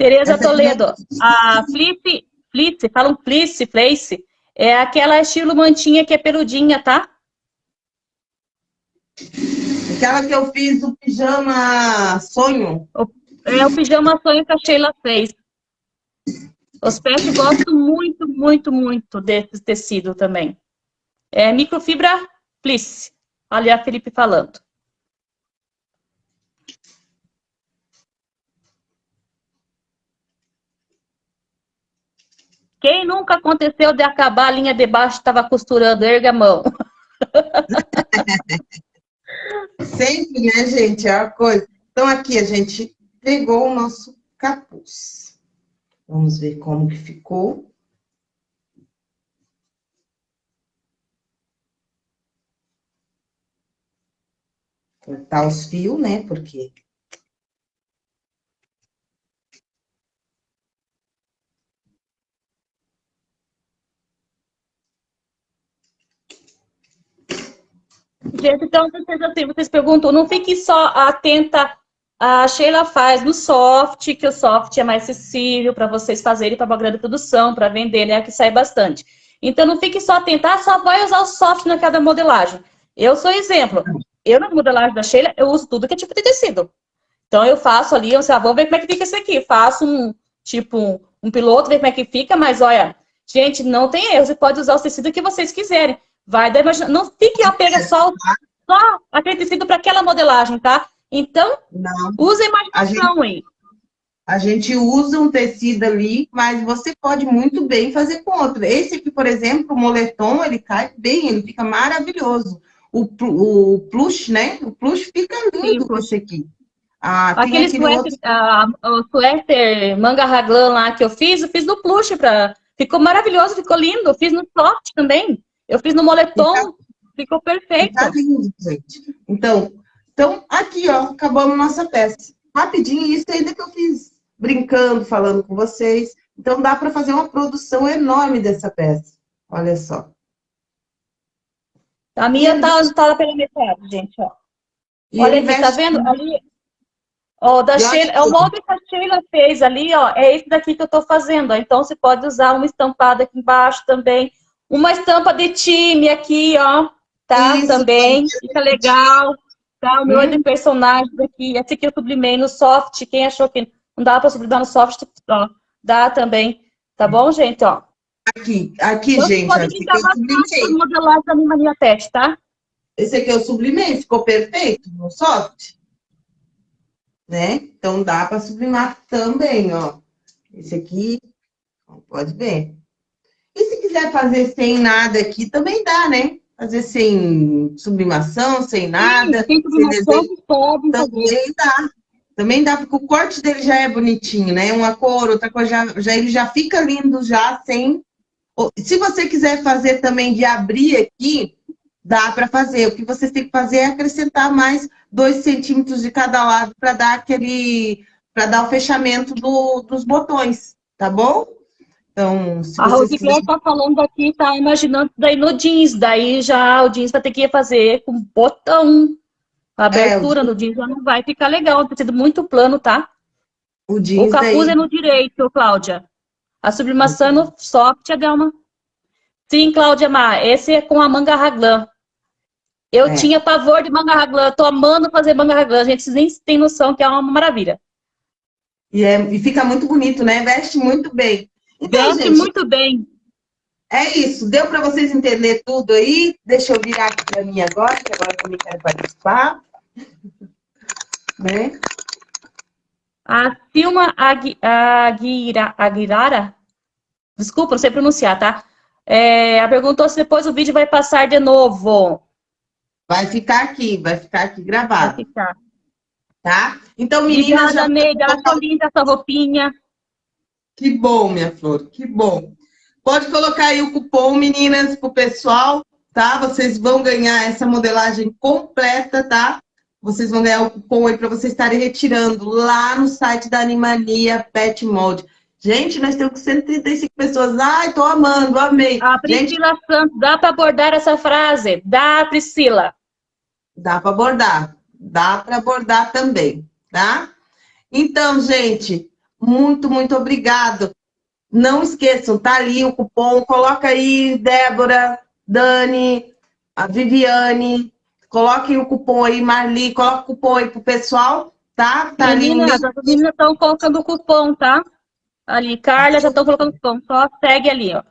Tereza Toledo. É a Flip, Flip, falam Flip, Flace, é aquela estilo mantinha que é peludinha, tá? Aquela que eu fiz o pijama sonho. É o pijama sonho que a Sheila fez. Os pets gostam muito, muito, muito desse tecido também. É microfibra fleece. Olha a Felipe falando. Quem nunca aconteceu de acabar a linha de baixo estava costurando? Erga a mão. Sempre, né, gente? É a coisa. Então, aqui a gente pegou o nosso capuz. Vamos ver como que ficou. Cortar os fios, né? Porque Gente, então vocês, assim, vocês perguntam, não fique só atenta, a Sheila faz no soft, que o soft é mais acessível para vocês fazerem para uma grande produção, para vender, né, que sai bastante. Então não fique só atenta, ah, só vai usar o soft na cada modelagem. Eu sou exemplo, eu na modelagem da Sheila, eu uso tudo que é tipo de tecido. Então eu faço ali, eu sei, ah, vamos ver como é que fica isso aqui, faço um, tipo, um, um piloto, ver como é que fica, mas olha, gente, não tem erro, você pode usar o tecido que vocês quiserem. Vai da imaginação. Não fique apega só, só aquele tecido para aquela modelagem, tá? Então, não. use a imaginação a gente, aí. A gente usa um tecido ali, mas você pode muito bem fazer com outro. Esse aqui, por exemplo, o moletom, ele cai bem, ele fica maravilhoso. O, o plush, né? O plush fica lindo com esse aqui. Ah, aquele, suéter, outro... ah, o suéter manga raglan lá que eu fiz, eu fiz no plush, pra... ficou maravilhoso, ficou lindo. Fiz no soft também. Eu fiz no moletom, tá, ficou perfeito. Tá lindo, gente. Então, então, aqui, ó, acabamos nossa peça. Rapidinho, isso ainda que eu fiz brincando, falando com vocês. Então, dá para fazer uma produção enorme dessa peça. Olha só. A minha tá, tá pela metade, gente, ó. E Olha aqui, tá vendo? Ali, ó, da Sheila, é o molde que a Sheila fez ali, ó, é esse daqui que eu tô fazendo, ó. Então, você pode usar uma estampada aqui embaixo também. Uma estampa de time aqui, ó, tá? Isso, também, fica legal. Tá? O meu hum. é de personagens aqui. Esse aqui eu sublimei no soft. Quem achou que não dá para sublimar no soft, ó, dá também. Tá bom, gente? Ó. Aqui, aqui, então, gente. Pode esse aqui eu sublimei. modelar da minha Pet, tá? Esse aqui eu sublimei, ficou perfeito no soft. Né? Então dá para sublimar também, ó. Esse aqui, pode ver. Se quiser fazer sem nada aqui, também dá, né? Fazer sem sublimação, sem nada. Sim, sem sublimação, sem pode também fazer. dá. Também dá, porque o corte dele já é bonitinho, né? Uma cor, outra coisa, já, já, ele já fica lindo já sem... Se você quiser fazer também de abrir aqui, dá para fazer. O que vocês têm que fazer é acrescentar mais dois centímetros de cada lado para dar aquele... para dar o fechamento do, dos botões, tá bom? Então, a Rosicler está falando aqui, está imaginando daí no jeans, daí já o jeans vai ter que fazer com botão. A abertura é, no jeans já não vai ficar legal, tem sido muito plano, tá? O, jeans o capuz daí... é no direito, Cláudia. A sublimação é no soft, Adelma. Sim, Cláudia Mar, esse é com a manga raglan. Eu é. tinha pavor de manga raglan, tô amando fazer manga raglan, a gente nem tem noção que é uma maravilha. E, é, e fica muito bonito, né? Veste muito bem. Então, gente, muito bem. É isso. Deu para vocês entenderem tudo aí? Deixa eu virar aqui para mim agora, que agora eu também quero participar. né? A Silma Aguira, Aguirara, desculpa, não sei pronunciar, tá? É, ela perguntou se depois o vídeo vai passar de novo. Vai ficar aqui, vai ficar aqui gravado. Vai ficar. Tá? Então, meninas... Obrigada, já... Neide, ela tá linda essa roupinha. Que bom, minha flor, que bom. Pode colocar aí o cupom, meninas, pro pessoal, tá? Vocês vão ganhar essa modelagem completa, tá? Vocês vão ganhar o cupom aí para vocês estarem retirando lá no site da Animania Pet Mold. Gente, nós temos 135 pessoas. Ai, tô amando, amei. A Priscila Gente... Santos, dá para abordar essa frase? Dá, Priscila. Dá para abordar. Dá para abordar também, tá? Então, gente, muito, muito obrigado. Não esqueçam, tá ali o cupom, coloca aí, Débora, Dani, a Viviane, coloquem o cupom aí, Marli, coloca o cupom aí pro pessoal, tá? tá meninas, as meninas estão colocando o cupom, tá? Ali, Carla, já estão colocando o cupom, só segue ali, ó.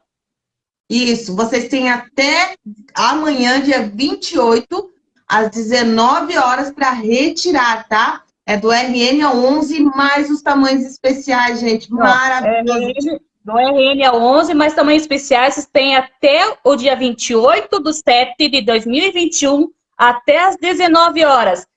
Isso, vocês têm até amanhã, dia 28, às 19 horas, para retirar, tá? É do RN a 11, mais os tamanhos especiais, gente. Maravilhoso. No RN é 11, mas também especiais tem até o dia 28 do 7 de 2021, até as 19 horas.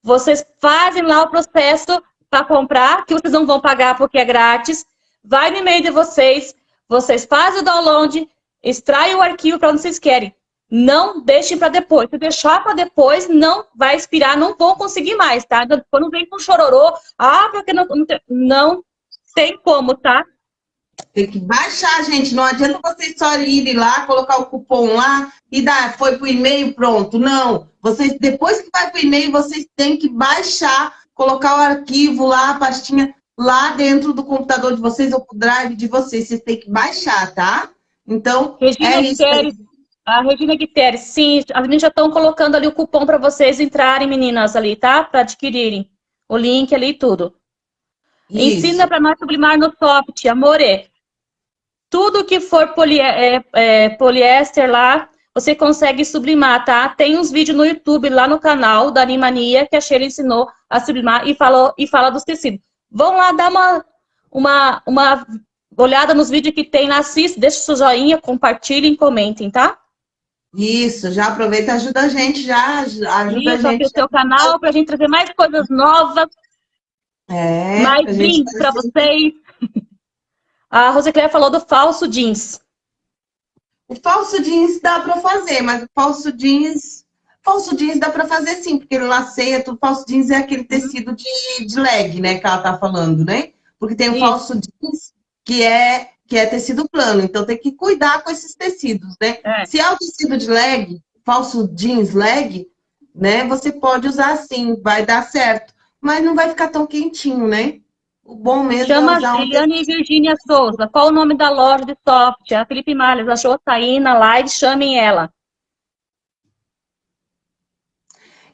Vocês fazem lá o processo para comprar, que vocês não vão pagar porque é grátis. Vai no e-mail de vocês, vocês fazem o download, extraem o arquivo para onde vocês querem. Não deixem para depois. Se deixar para depois, não vai expirar, não vão conseguir mais, tá? Quando vem com chororô, ah, porque não, não, tem, não tem como, tá? Tem que baixar, gente. Não adianta vocês só irem lá, colocar o cupom lá e dar, foi pro e-mail, pronto. Não. Vocês, depois que vai pro e-mail, vocês têm que baixar, colocar o arquivo lá, a pastinha lá dentro do computador de vocês ou o drive de vocês. Vocês têm que baixar, tá? Então, Regina é isso. A Regina Guterres, sim, as meninas já estão colocando ali o cupom para vocês entrarem, meninas, ali, tá? Para adquirirem o link ali e tudo. Isso. Ensina para nós sublimar no soft, amore. Tudo que for poli é, é, poliéster lá, você consegue sublimar, tá? Tem uns vídeos no YouTube, lá no canal da Animania, que a Sheila ensinou a sublimar e, falou, e fala dos tecidos. Vão lá dar uma, uma, uma olhada nos vídeos que tem lá, assista, deixa o seu joinha, compartilhem, comentem, tá? Isso, já aproveita ajuda a gente, já ajuda Isso, a gente. o seu canal para a gente trazer mais coisas novas, é, mais brindes para vocês. A Rosicléia falou do falso jeans. O falso jeans dá para fazer, mas o falso jeans... Falso jeans dá para fazer sim, porque ele laceia, tudo. Falso jeans é aquele tecido de, de leg, né, que ela tá falando, né? Porque tem o Isso. falso jeans, que é que é tecido plano. Então tem que cuidar com esses tecidos, né? É. Se é o tecido de leg, falso jeans leg, né? Você pode usar sim, vai dar certo. Mas não vai ficar tão quentinho, né? O bom mesmo Chama é usar um Juliane e Virginia Souza. Qual o nome da loja de software? A Felipe Malhas achou tá aí na live, chamem ela.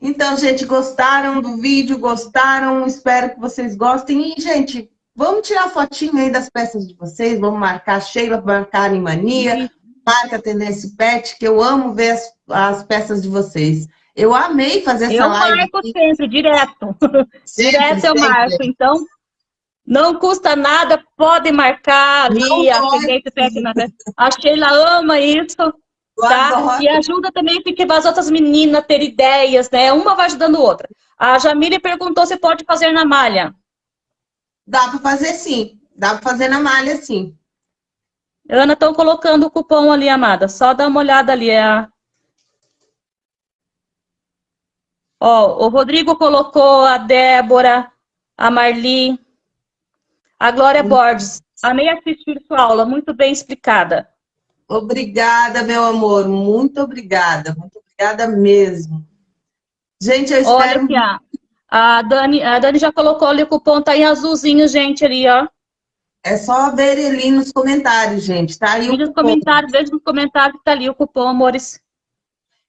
Então, gente, gostaram do vídeo? Gostaram? Espero que vocês gostem. E, gente, Vamos tirar fotinho aí das peças de vocês, vamos marcar Sheila, marcar Animania, uhum. marca Tendência Pet, que eu amo ver as, as, peças de vocês. Eu amei fazer essa eu live. Eu marco aqui. sempre, direto. Sempre, direto eu sempre. marco, então não custa nada, pode marcar ali a Tendência Pet. A Sheila ama isso. Tá? E ajuda também porque as outras meninas ter ideias, né? Uma vai ajudando a outra. A Jamile perguntou se pode fazer na malha. Dá para fazer sim. Dá para fazer na malha sim. Ana, estão colocando o cupom ali, amada. Só dá uma olhada ali. É a... Ó, o Rodrigo colocou a Débora, a Marli, a Glória Borges. Amei assistir sua aula, muito bem explicada. Obrigada, meu amor. Muito obrigada. Muito obrigada mesmo. Gente, eu espero... Olha. A Dani, a Dani já colocou ali o cupom, tá em azulzinho, gente, ali, ó. É só ver ali nos comentários, gente, tá aí nos comentários, veja nos comentários que tá ali o cupom, amores.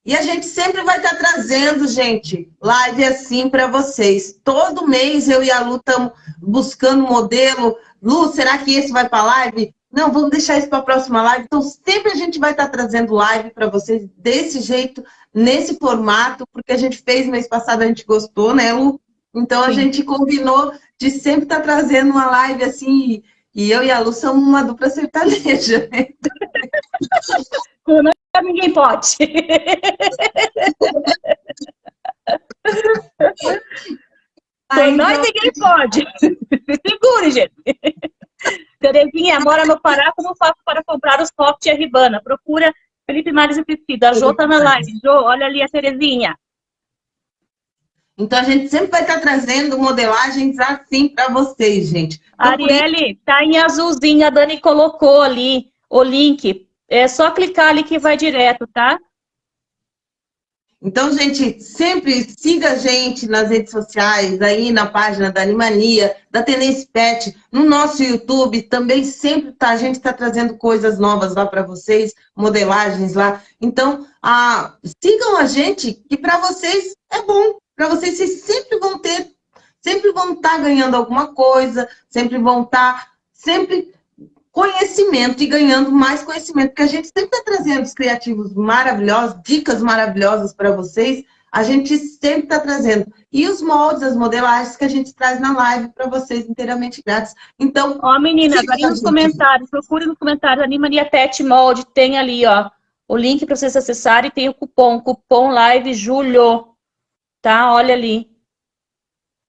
E a gente sempre vai estar tá trazendo, gente, live assim para vocês. Todo mês eu e a Lu estamos buscando modelo. Lu, será que esse vai para live? Não, vamos deixar isso para a próxima live. Então, sempre a gente vai estar tá trazendo live para vocês desse jeito, nesse formato, porque a gente fez mês passado, a gente gostou, né, Lu? Então, a Sim. gente combinou de sempre estar tá trazendo uma live assim, e eu e a Lu somos uma dupla sertaneja. Né? Com nós ninguém pode. Com nós ninguém pode. Segure, gente. Terezinha, mora no Pará, como faço para comprar os soft e a Ribana? Procura Felipe Mares e Priscila. A Jô tá na live. Jô, olha ali a Terezinha. Então, a gente sempre vai estar trazendo modelagens assim para vocês, gente. Então, Arielle, tá em azulzinho, a Dani colocou ali o link. É só clicar ali que vai direto, tá? Então, gente, sempre siga a gente nas redes sociais, aí na página da Animania, da Tenência Pet, no nosso YouTube, também sempre tá, a gente está trazendo coisas novas lá para vocês, modelagens lá. Então, a, sigam a gente, que para vocês é bom, para vocês, vocês sempre vão ter, sempre vão estar tá ganhando alguma coisa, sempre vão estar, tá, sempre conhecimento e ganhando mais conhecimento, porque a gente sempre está trazendo os criativos maravilhosos, dicas maravilhosas para vocês, a gente sempre está trazendo. E os moldes, as modelagens que a gente traz na live para vocês inteiramente grátis. Então. Ó, menina, vai nos comentários, procure nos comentários, Animania Pet Molde, tem ali, ó, o link para vocês acessarem e tem o cupom, cupom live julho. Tá? Olha ali.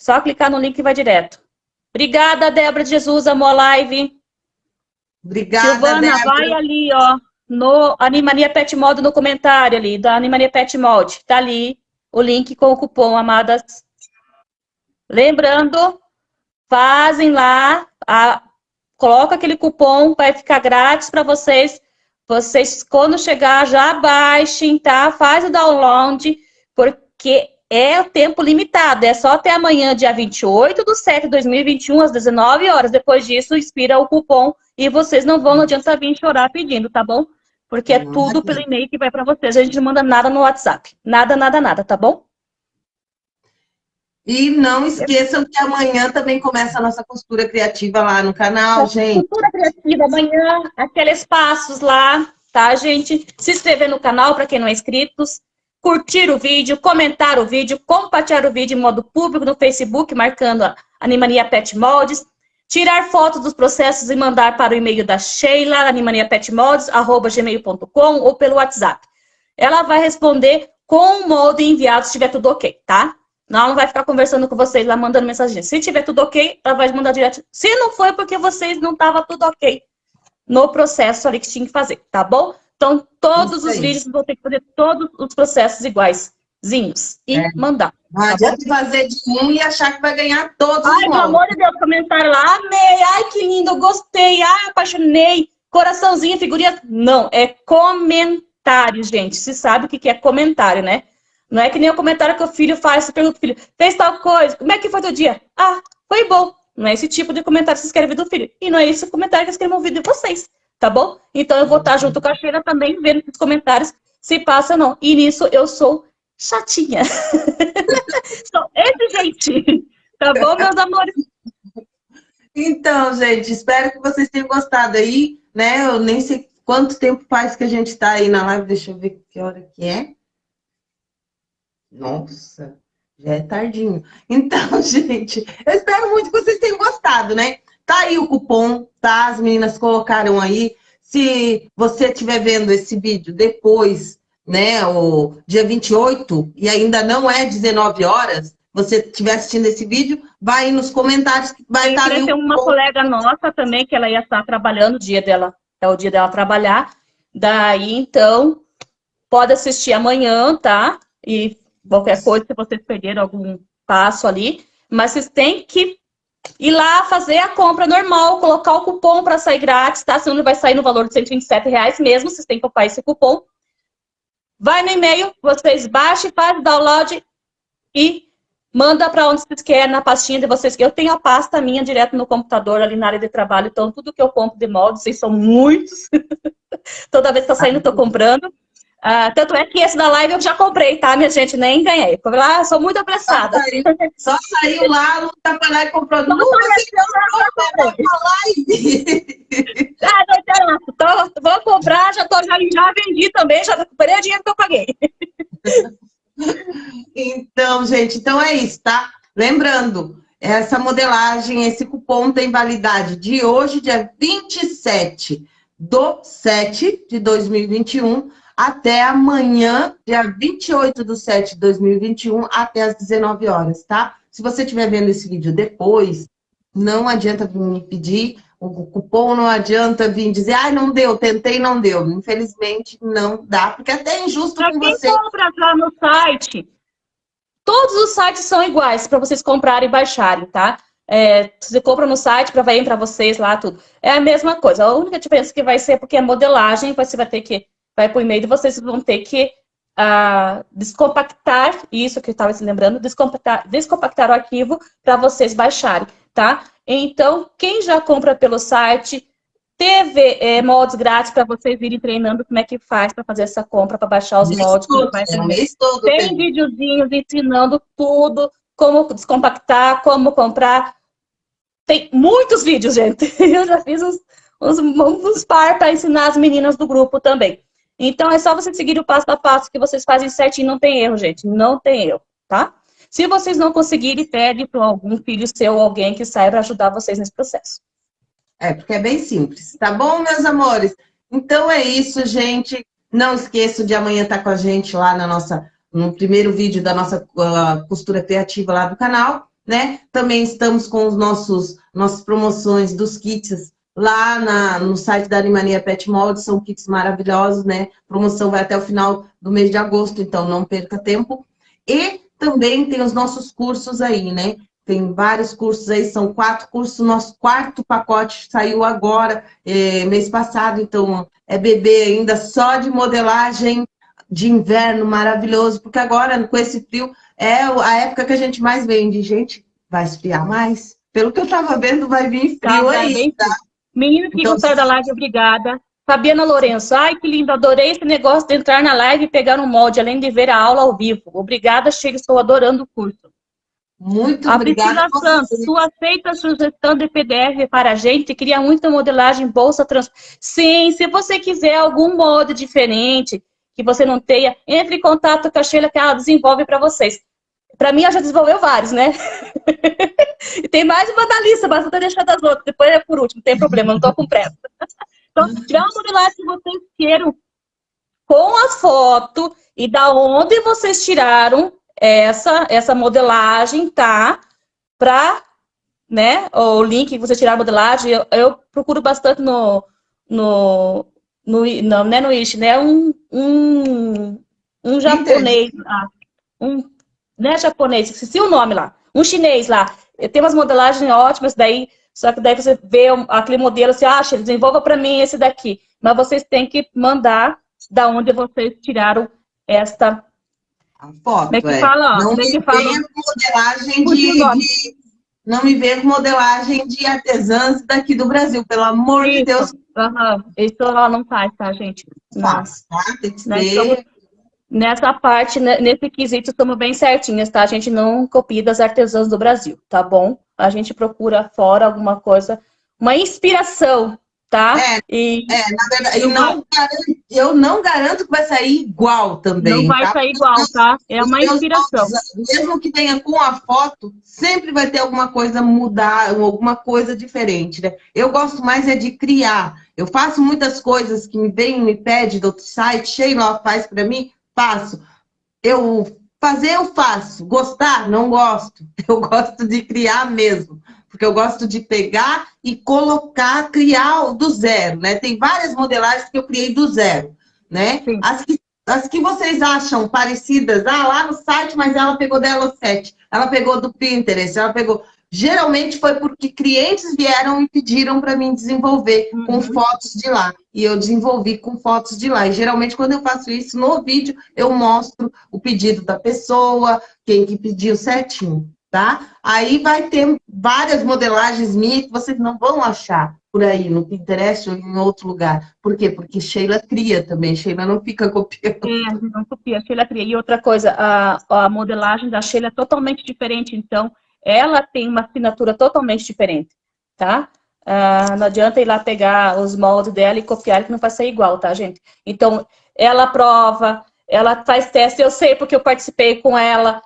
Só clicar no link e vai direto. Obrigada, Débora de Jesus, amor live. Obrigada, Silvana, Débora. vai ali, ó, no Animania Pet Mod, no comentário ali, da Animania Pet Mod. Tá ali o link com o cupom, amadas. Lembrando, fazem lá, a, coloca aquele cupom, vai ficar grátis para vocês. Vocês, quando chegar, já baixem, tá? Faz o download, porque é o tempo limitado, é só até amanhã, dia 28 do 7 de 2021, às 19 horas. Depois disso, expira o cupom e vocês não vão, não adianta vir chorar pedindo, tá bom? Porque é tudo pelo e-mail que vai para vocês. A gente não manda nada no WhatsApp. Nada, nada, nada, tá bom? E não esqueçam que amanhã também começa a nossa costura criativa lá no canal, gente. Costura criativa, amanhã, aqueles passos lá, tá, gente? Se inscrever no canal, para quem não é inscrito, curtir o vídeo, comentar o vídeo, compartilhar o vídeo em modo público no Facebook, marcando a Animania Pet Moldes, tirar fotos dos processos e mandar para o e-mail da Sheila, animaniapetmoldes.gmail.com ou pelo WhatsApp. Ela vai responder com o molde enviado se tiver tudo ok, tá? Não, não vai ficar conversando com vocês lá, mandando mensagem. Se tiver tudo ok, ela vai mandar direto. Se não foi, porque vocês não estavam tudo ok no processo ali que tinha que fazer, tá bom? Então, todos os vídeos vão ter que fazer todos os processos iguaizinhos e é. mandar. Não tá adianta fazer de um e achar que vai ganhar todos Ai, pelo amor de Deus, comentário lá, amei, ai, que lindo, gostei, ai, apaixonei, coraçãozinho, figurinha. Não, é comentário, gente. Se sabe o que é comentário, né? Não é que nem o comentário que o filho faz, você pergunta pro filho, fez tal coisa, como é que foi teu dia? Ah, foi bom. Não é esse tipo de comentário que você escreve do filho. E não é esse comentário que escrevo no vídeo de vocês tá bom? Então eu vou estar junto com a Sheila também, vendo nos comentários se passa ou não. E nisso eu sou chatinha. sou exigente. Tá bom, meus amores? Então, gente, espero que vocês tenham gostado aí, né? Eu nem sei quanto tempo faz que a gente tá aí na live, deixa eu ver que hora que é. Nossa, já é tardinho. Então, gente, eu espero muito que vocês tenham gostado, né? Tá aí o cupom, tá? As meninas colocaram aí. Se você estiver vendo esse vídeo depois, né, o dia 28, e ainda não é 19 horas, você estiver assistindo esse vídeo, vai aí nos comentários que vai estar ali. Tem uma colega nossa também, que ela ia estar trabalhando, o dia dela, é o dia dela trabalhar. Daí, então, pode assistir amanhã, tá? E qualquer coisa, se vocês perderam algum passo ali, mas vocês têm que ir lá fazer a compra normal, colocar o cupom para sair grátis, tá? Senão ele vai sair no valor de 127 reais mesmo, vocês têm que comprar esse cupom. Vai no e-mail, vocês baixem, faz o download e manda para onde vocês querem, na pastinha de vocês. Eu tenho a pasta minha direto no computador, ali na área de trabalho, então tudo que eu compro de molde, vocês são muitos. Toda vez que tá saindo, estou comprando. Uh, tanto é que esse da live eu já comprei, tá, minha gente? Nem ganhei. Fui lá, sou muito apressada. Só saiu, lá, não tá pra lá e comprou. Não, não comprou live. Ah, não interessa. Tô, vou comprar, já, tô, já, já vendi também, já recuperei o dinheiro que eu paguei. Então, gente, então é isso, tá? Lembrando, essa modelagem, esse cupom tem validade de hoje, dia 27 do 7 de 2021, até amanhã, dia 28 de 7 de 2021, até as 19 horas, tá? Se você estiver vendo esse vídeo depois, não adianta vir me pedir o cupom, não adianta vir dizer, ai, ah, não deu, tentei, não deu. Infelizmente, não dá, porque é até é injusto pra com quem você. compra lá no site, todos os sites são iguais para vocês comprarem e baixarem, tá? É, você compra no site para vir para vocês lá tudo. É a mesma coisa. A única diferença que vai ser porque a modelagem você vai ter que vai para o e-mail, vocês vão ter que uh, descompactar, isso que eu estava se lembrando, descompactar, descompactar o arquivo para vocês baixarem, tá? Então, quem já compra pelo site, teve é, grátis para vocês irem treinando como é que faz para fazer essa compra, para baixar os. Todo, é, todo tem, tem videozinhos ensinando tudo, como descompactar, como comprar. Tem muitos vídeos, gente. Eu já fiz uns, uns, uns par para ensinar as meninas do grupo também. Então, é só você seguir o passo a passo que vocês fazem certinho, não tem erro, gente, não tem erro, tá? Se vocês não conseguirem, pede para algum filho seu ou alguém que saiba ajudar vocês nesse processo. É, porque é bem simples, tá bom, meus amores? Então é isso, gente. Não esqueça de amanhã estar com a gente lá na nossa, no primeiro vídeo da nossa uh, costura criativa lá do canal, né? Também estamos com os nossos nossas promoções dos kits lá na, no site da Animania Pet Mold, são kits maravilhosos, né? A promoção vai até o final do mês de agosto, então não perca tempo. E também tem os nossos cursos aí, né? Tem vários cursos aí, são quatro cursos, nosso quarto pacote saiu agora, é, mês passado, então é bebê ainda só de modelagem de inverno maravilhoso, porque agora, com esse frio, é a época que a gente mais vende. Gente, vai esfriar mais? Pelo que eu tava vendo, vai vir frio tá, aí, tá? Menino que então, da live, obrigada. Fabiana Lourenço, ai que lindo, adorei esse negócio de entrar na live e pegar um molde, além de ver a aula ao vivo. Obrigada, Chega, estou adorando o curso. Muito a obrigada. Priscila Santos, tu aceita a sugestão de PDF para a gente? Cria muita modelagem bolsa trans. Sim, se você quiser algum molde diferente, que você não tenha, entre em contato com a Sheila que ela desenvolve para vocês. Para mim, ela já desenvolveu vários, né? e tem mais uma da lista, mas eu tô deixando as outras. Depois é por último, não tem problema, não estou com pressa. Então, tiver uma modelagem que vocês queiram com a foto e da onde vocês tiraram essa, essa modelagem, tá? Para, né, o link que você tirar a modelagem, eu, eu, procuro bastante no, no, no não, não é no Ish, né? Um, um, um japonês, ah, um, não é japonês, esqueci o nome lá, um chinês lá. Tem umas modelagens ótimas, daí só que daí você vê aquele modelo, você acha, desenvolva para mim esse daqui. Mas vocês têm que mandar da onde vocês tiraram esta... A foto, Como é que é. fala? Não me que fala... modelagem de, de, Não me com modelagem de artesãs daqui do Brasil, pelo amor Isso. de Deus. Uhum. Isso ela não faz, tá, gente? Faz, tá? Tem que ser... Nessa parte, né, nesse quesito, estamos bem certinhas, tá? A gente não copia das artesãs do Brasil, tá bom? a gente procura fora alguma coisa, uma inspiração, tá? É, e, é na verdade, eu não, garanto, eu não garanto que vai sair igual também. Não vai tá? sair igual, tá? É uma inspiração. mesmo que tenha com a foto, sempre vai ter alguma coisa mudar, alguma coisa diferente, né? Eu gosto mais é de criar. Eu faço muitas coisas que me vem, me pede do outro site, Sheila faz para mim, faço. Eu Fazer eu faço, gostar não gosto. Eu gosto de criar mesmo, porque eu gosto de pegar e colocar, criar do zero, né? Tem várias modelagens que eu criei do zero, né? As que, as que vocês acham parecidas, ah, lá no site, mas ela pegou dela sete, ela pegou do Pinterest, ela pegou... Geralmente foi porque clientes vieram e pediram para mim desenvolver uhum. com fotos de lá. E eu desenvolvi com fotos de lá. E geralmente quando eu faço isso no vídeo, eu mostro o pedido da pessoa, quem que pediu certinho, tá? Aí vai ter várias modelagens minhas que vocês não vão achar por aí, no Pinterest ou em outro lugar. Por quê? Porque Sheila cria também, Sheila não fica copiando. É, não copia, Sheila cria. E outra coisa, a, a modelagem da Sheila é totalmente diferente, então ela tem uma assinatura totalmente diferente, tá? Ah, não adianta ir lá pegar os moldes dela e copiar, que não vai ser igual, tá, gente? Então, ela prova, ela faz teste, eu sei porque eu participei com ela,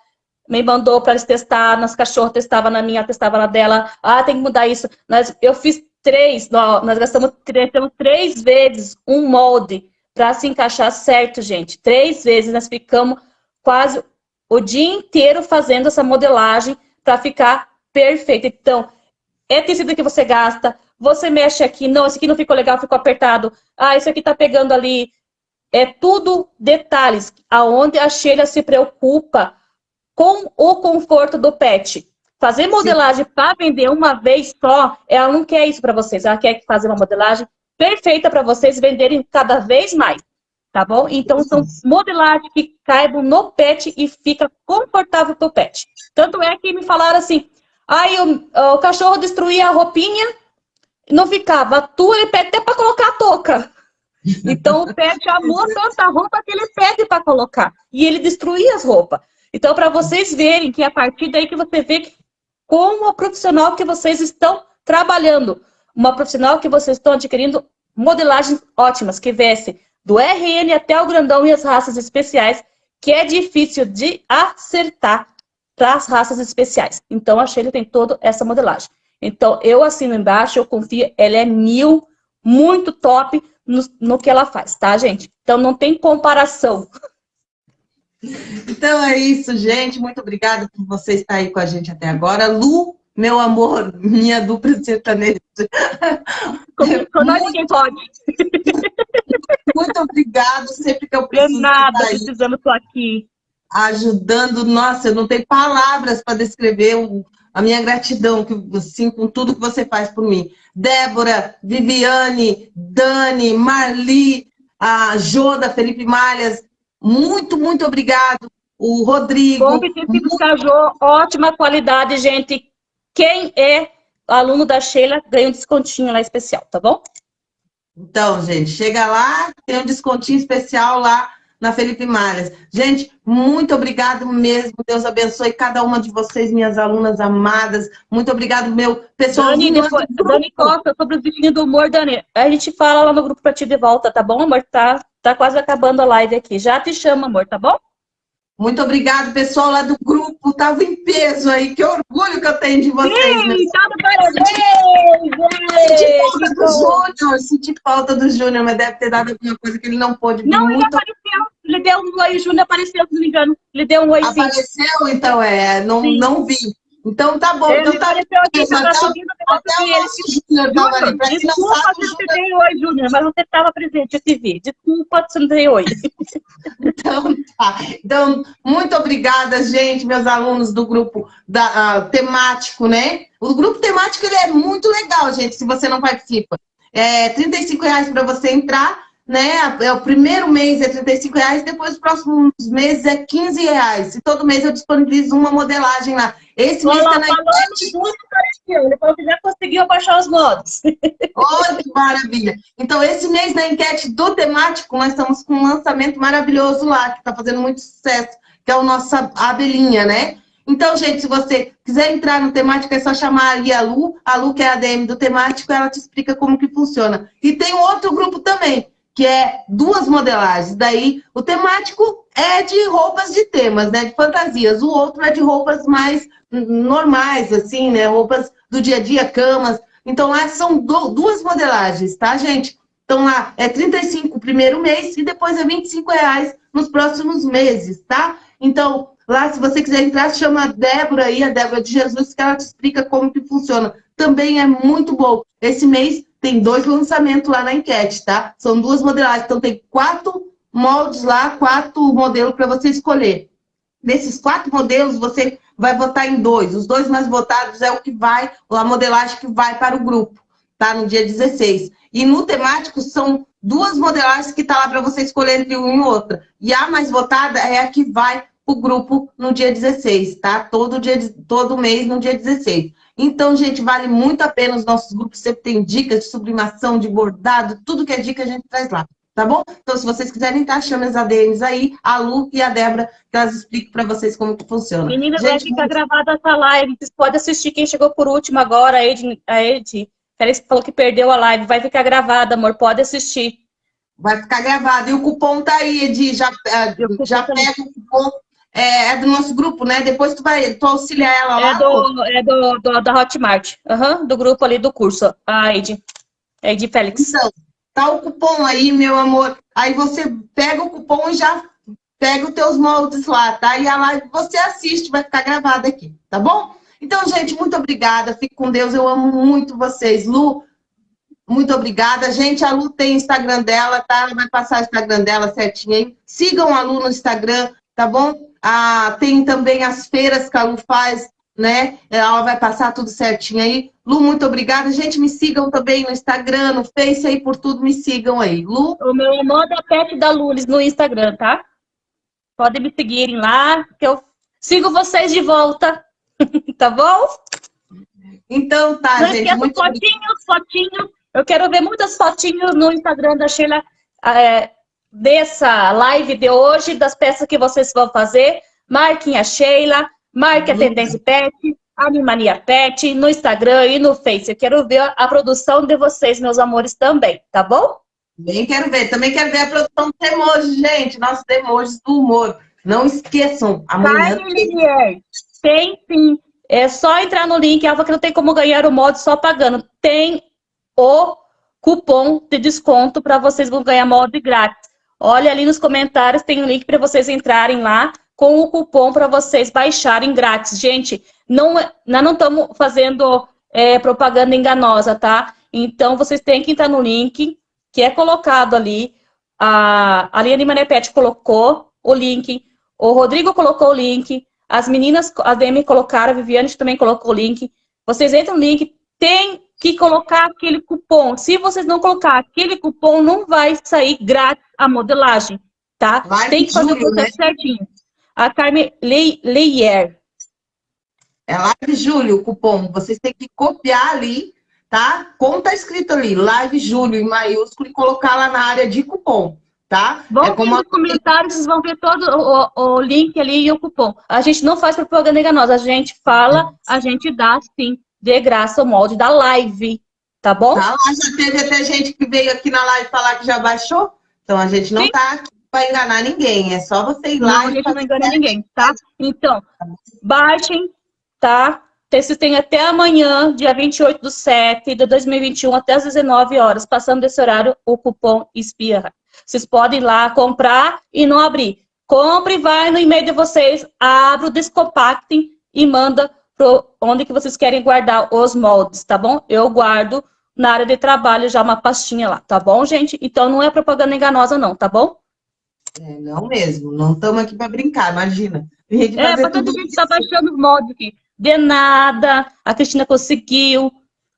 me mandou para eles testar, nas cachorros testava na minha, testava na dela, ah, tem que mudar isso. Nós, eu fiz três, nós gastamos, gastamos três vezes um molde para se encaixar certo, gente. Três vezes, nós ficamos quase o dia inteiro fazendo essa modelagem, para ficar perfeito. Então, é tecido que você gasta, você mexe aqui, não, esse aqui não ficou legal, ficou apertado, ah, isso aqui tá pegando ali. É tudo detalhes, aonde a Sheila se preocupa com o conforto do pet. Fazer modelagem para vender uma vez só, ela não quer isso para vocês, ela quer fazer uma modelagem perfeita para vocês venderem cada vez mais, tá bom? Então, são modelagens que caibam no pet e fica confortável para o pet. Tanto é que me falaram assim, aí o, o cachorro destruía a roupinha, não ficava. A tua ele pede até para colocar a touca. Então o pet amou tanta roupa que ele pede para colocar. E ele destruía as roupas. Então, para vocês verem que é a partir daí que você vê como a profissional que vocês estão trabalhando. Uma profissional que vocês estão adquirindo modelagens ótimas, que veste do RN até o grandão e as raças especiais, que é difícil de acertar para as raças especiais. Então, a Sheila tem toda essa modelagem. Então, eu assino embaixo, eu confio, ela é mil, muito top no, no que ela faz, tá, gente? Então, não tem comparação. Então é isso, gente. Muito obrigada por você estar aí com a gente até agora. Lu, meu amor, minha dupla sertaneja. Com nós ninguém pode. Muito obrigada. Sempre que eu preciso. De nada, precisando, estou aqui. Ajudando. Nossa, eu não tenho palavras para descrever o, a minha gratidão que, assim, com tudo que você faz por mim. Débora, Viviane, Dani, Marli, a Joda, Felipe Malhas, muito, muito obrigado. O Rodrigo. Bom tecidos Cajô, ótima qualidade, gente. Quem é aluno da Sheila ganha um descontinho lá especial, tá bom? Então, gente, chega lá, tem um descontinho especial lá na Felipe Malhas. Gente, muito obrigado mesmo. Deus abençoe cada uma de vocês, minhas alunas amadas. Muito obrigado, meu pessoal. Dani, depois, Dani Costa, sobre os bichinhos do humor, Dani. A gente fala lá no grupo pra ti de volta, tá bom, amor? Tá, tá quase acabando a live aqui. Já te chamo, amor, tá bom? Muito obrigado, pessoal lá do grupo. Tava em peso aí. Que orgulho que eu tenho de vocês. Sim, tá parabéns! Senti falta do Júnior, senti falta do Júnior, mas deve ter dado alguma coisa que ele não pôde. Não, muito... ele apareceu. Ele deu um oi, o Júnior apareceu, se não me engano. Ele deu um oi, Apareceu, então, é. Não, não vi. Então tá bom. Ele então tá apareceu aqui, você tá subindo o negócio e ele... Júnior Desculpa se não sabe, dei oi, Júnior, mas você estava presente, eu te vi. Desculpa se não dei oi. então tá. Então, muito obrigada, gente, meus alunos do grupo da, uh, temático, né? O grupo temático ele é muito legal, gente, se você não participa. É R$ reais para você entrar né? É o primeiro mês é 35 reais, depois os próximos meses é 15 reais. E todo mês eu disponibilizo uma modelagem lá. Esse mês está na enquete. Ele falou que já conseguiu baixar os modos. Olha que maravilha. Então, esse mês na enquete do temático, nós estamos com um lançamento maravilhoso lá, que está fazendo muito sucesso, que é o nosso abelhinha, né? Então, gente, se você quiser entrar no temático, é só chamar ali a Lu. A Lu, que é a DM do temático, ela te explica como que funciona. E tem outro grupo também, que é duas modelagens. Daí, o temático é de roupas de temas, né? De fantasias. O outro é de roupas mais normais, assim, né? Roupas do dia a dia, camas. Então, lá são duas modelagens, tá, gente? Então, lá é 35 o primeiro mês e depois é 25 reais nos próximos meses, tá? Então, lá, se você quiser entrar, chama a Débora aí, a Débora de Jesus, que ela te explica como que funciona. Também é muito bom. Esse mês tem dois lançamentos lá na enquete, tá? São duas modelagens, então tem quatro moldes lá, quatro modelos para você escolher. Desses quatro modelos, você vai votar em dois. Os dois mais votados é o que vai, a modelagem que vai para o grupo, tá? No dia 16. E no temático são duas modelagens que tá lá para você escolher entre uma e outra. E a mais votada é a que vai para o grupo no dia 16, tá? Todo, dia, todo mês no dia 16. Então, gente, vale muito a pena os nossos grupos. Sempre tem dicas de sublimação, de bordado, tudo que é dica a gente traz lá. Tá bom? Então, se vocês quiserem entrar, chame as ADMs aí, a Lu e a Débora, que elas explicam para vocês como que funciona. Meninas, vai ficar muito... gravada essa live. Vocês podem assistir quem chegou por último agora, a Ed. A Ed. Félix falou que perdeu a live. Vai ficar gravada, amor. Pode assistir. Vai ficar gravado. E o cupom tá aí, Edi. Já, eh, já pega o cupom é, é, do nosso grupo, né? Depois tu vai tu auxiliar ela lá. É do, é do, do da Hotmart, uhum, do grupo ali do curso, a Ed. Ed Félix. Então, tá o cupom aí, meu amor. Aí você pega o cupom e já pega os teus moldes lá, tá? E a live você assiste, vai ficar gravada aqui, tá bom? Então, gente, muito obrigada. Fique com Deus. Eu amo muito vocês. Lu, muito obrigada. Gente, a Lu tem Instagram dela, tá? Ela vai passar o Instagram dela certinho aí. Sigam a Lu no Instagram, tá bom? Ah, tem também as feiras que a Lu faz, né? Ela vai passar tudo certinho aí. Lu, muito obrigada. Gente, me sigam também no Instagram, no Face aí, por tudo, me sigam aí. Lu? O meu é Pet da Lulis no Instagram, tá? Podem me seguirem lá, que eu sigo vocês de volta. tá bom? Então tá, Não gente. Muito fotinhos, fotinhos. Eu quero ver muitas fotinhos no Instagram da Sheila. É, dessa live de hoje, das peças que vocês vão fazer. Marquem a Sheila, marque a uhum. Tendência Pet, Animania Pet, no Instagram e no Face. Eu quero ver a produção de vocês, meus amores, também, tá bom? Também quero ver. Também quero ver a produção dos emojis, gente. Nossos emojis do humor. Não esqueçam, amanhã... Tem, tem sim. É só entrar no link, Alva, que não tem como ganhar o mod só pagando. Tem o cupom de desconto para vocês vão ganhar mod grátis. Olha ali nos comentários, tem um link para vocês entrarem lá com o cupom para vocês baixarem grátis. Gente, não, é, nós não estamos fazendo é, propaganda enganosa, tá? Então, vocês têm que entrar no link que é colocado ali. A Aliane Manepete colocou o link, o Rodrigo colocou o link, as meninas, a Demi colocaram, a Viviane também colocou o link. Vocês entram no link, tem que colocar aquele cupom. Se vocês não colocar aquele cupom, não vai sair grátis a modelagem, tá? Vai tem que fazer o processo né? certinho. A Carmen Leyer. É Live Júlio o cupom. Vocês têm que copiar ali, tá? Como tá escrito ali, Live Júlio em maiúsculo e colocar lá na área de cupom tá? Vão é como... nos comentários, vocês vão ver todo o, o, link ali e o cupom. A gente não faz propaganda enganosa, a gente fala, a gente dá, sim, de graça o molde da live, tá bom? Tá, já teve até gente que veio aqui na live falar que já baixou, então a gente não sim. tá aqui para enganar ninguém, é só você ir lá não, a gente não engana ninguém, tá? Então, baixem, tá? Vocês têm até amanhã, dia 28 do 7 de 2021, até as 19 horas, passando desse horário, o cupom ESPIA vocês podem ir lá comprar e não abrir. Compre, vai no e-mail de vocês, abre o Descompactem e manda para onde que vocês querem guardar os moldes, tá bom? Eu guardo na área de trabalho já uma pastinha lá, tá bom, gente? Então não é propaganda enganosa não, tá bom? É, não mesmo, não estamos aqui para brincar, imagina. É, para todo mundo está baixando os moldes aqui. De nada, a Cristina conseguiu.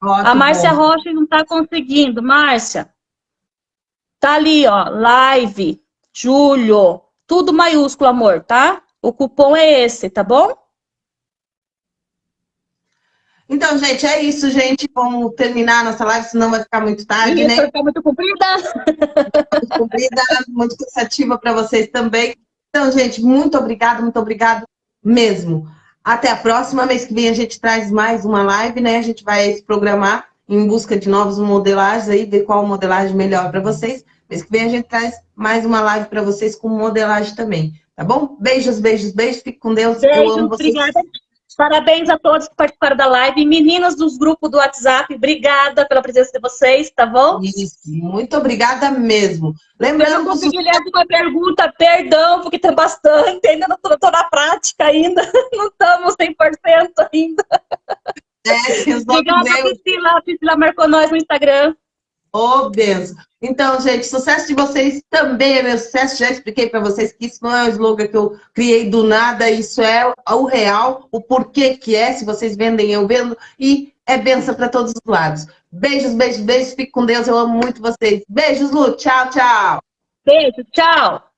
Ótimo. A Márcia Rocha não está conseguindo. Márcia, Tá ali, ó, live, julho, tudo maiúsculo, amor, tá? O cupom é esse, tá bom? Então, gente, é isso, gente. Vamos terminar nossa live, senão vai ficar muito tarde, né? Vai muito comprida. muito comprida, muito cansativa para vocês também. Então, gente, muito obrigado, muito obrigado mesmo. Até a próxima. Mês que vem a gente traz mais uma live, né? A gente vai se programar em busca de novos modelagens aí, ver qual modelagem melhor para vocês. Mês que vem a gente traz mais uma live para vocês com modelagem também, tá bom? Beijos, beijos, beijos, fique com Deus, Beijo, eu amo vocês. Obrigada. Parabéns a todos que participaram da live. Meninas dos grupos do WhatsApp, obrigada pela presença de vocês, tá bom? Isso, muito obrigada mesmo. Lembrando... Eu não consegui ler uma pergunta, perdão, porque tem bastante, ainda não estou na prática ainda, não estamos 100% ainda. É, Obrigada, Priscila. A Priscila marcou nós no Instagram. Oh, benção. Então, gente, sucesso de vocês também é meu sucesso. Já expliquei para vocês que isso não é um slogan que eu criei do nada, isso é o real, o porquê que é, se vocês vendem, eu vendo, e é benção para todos os lados. Beijos, beijos, beijos, fique com Deus, eu amo muito vocês. Beijos, Lu, tchau, tchau. Beijo, tchau.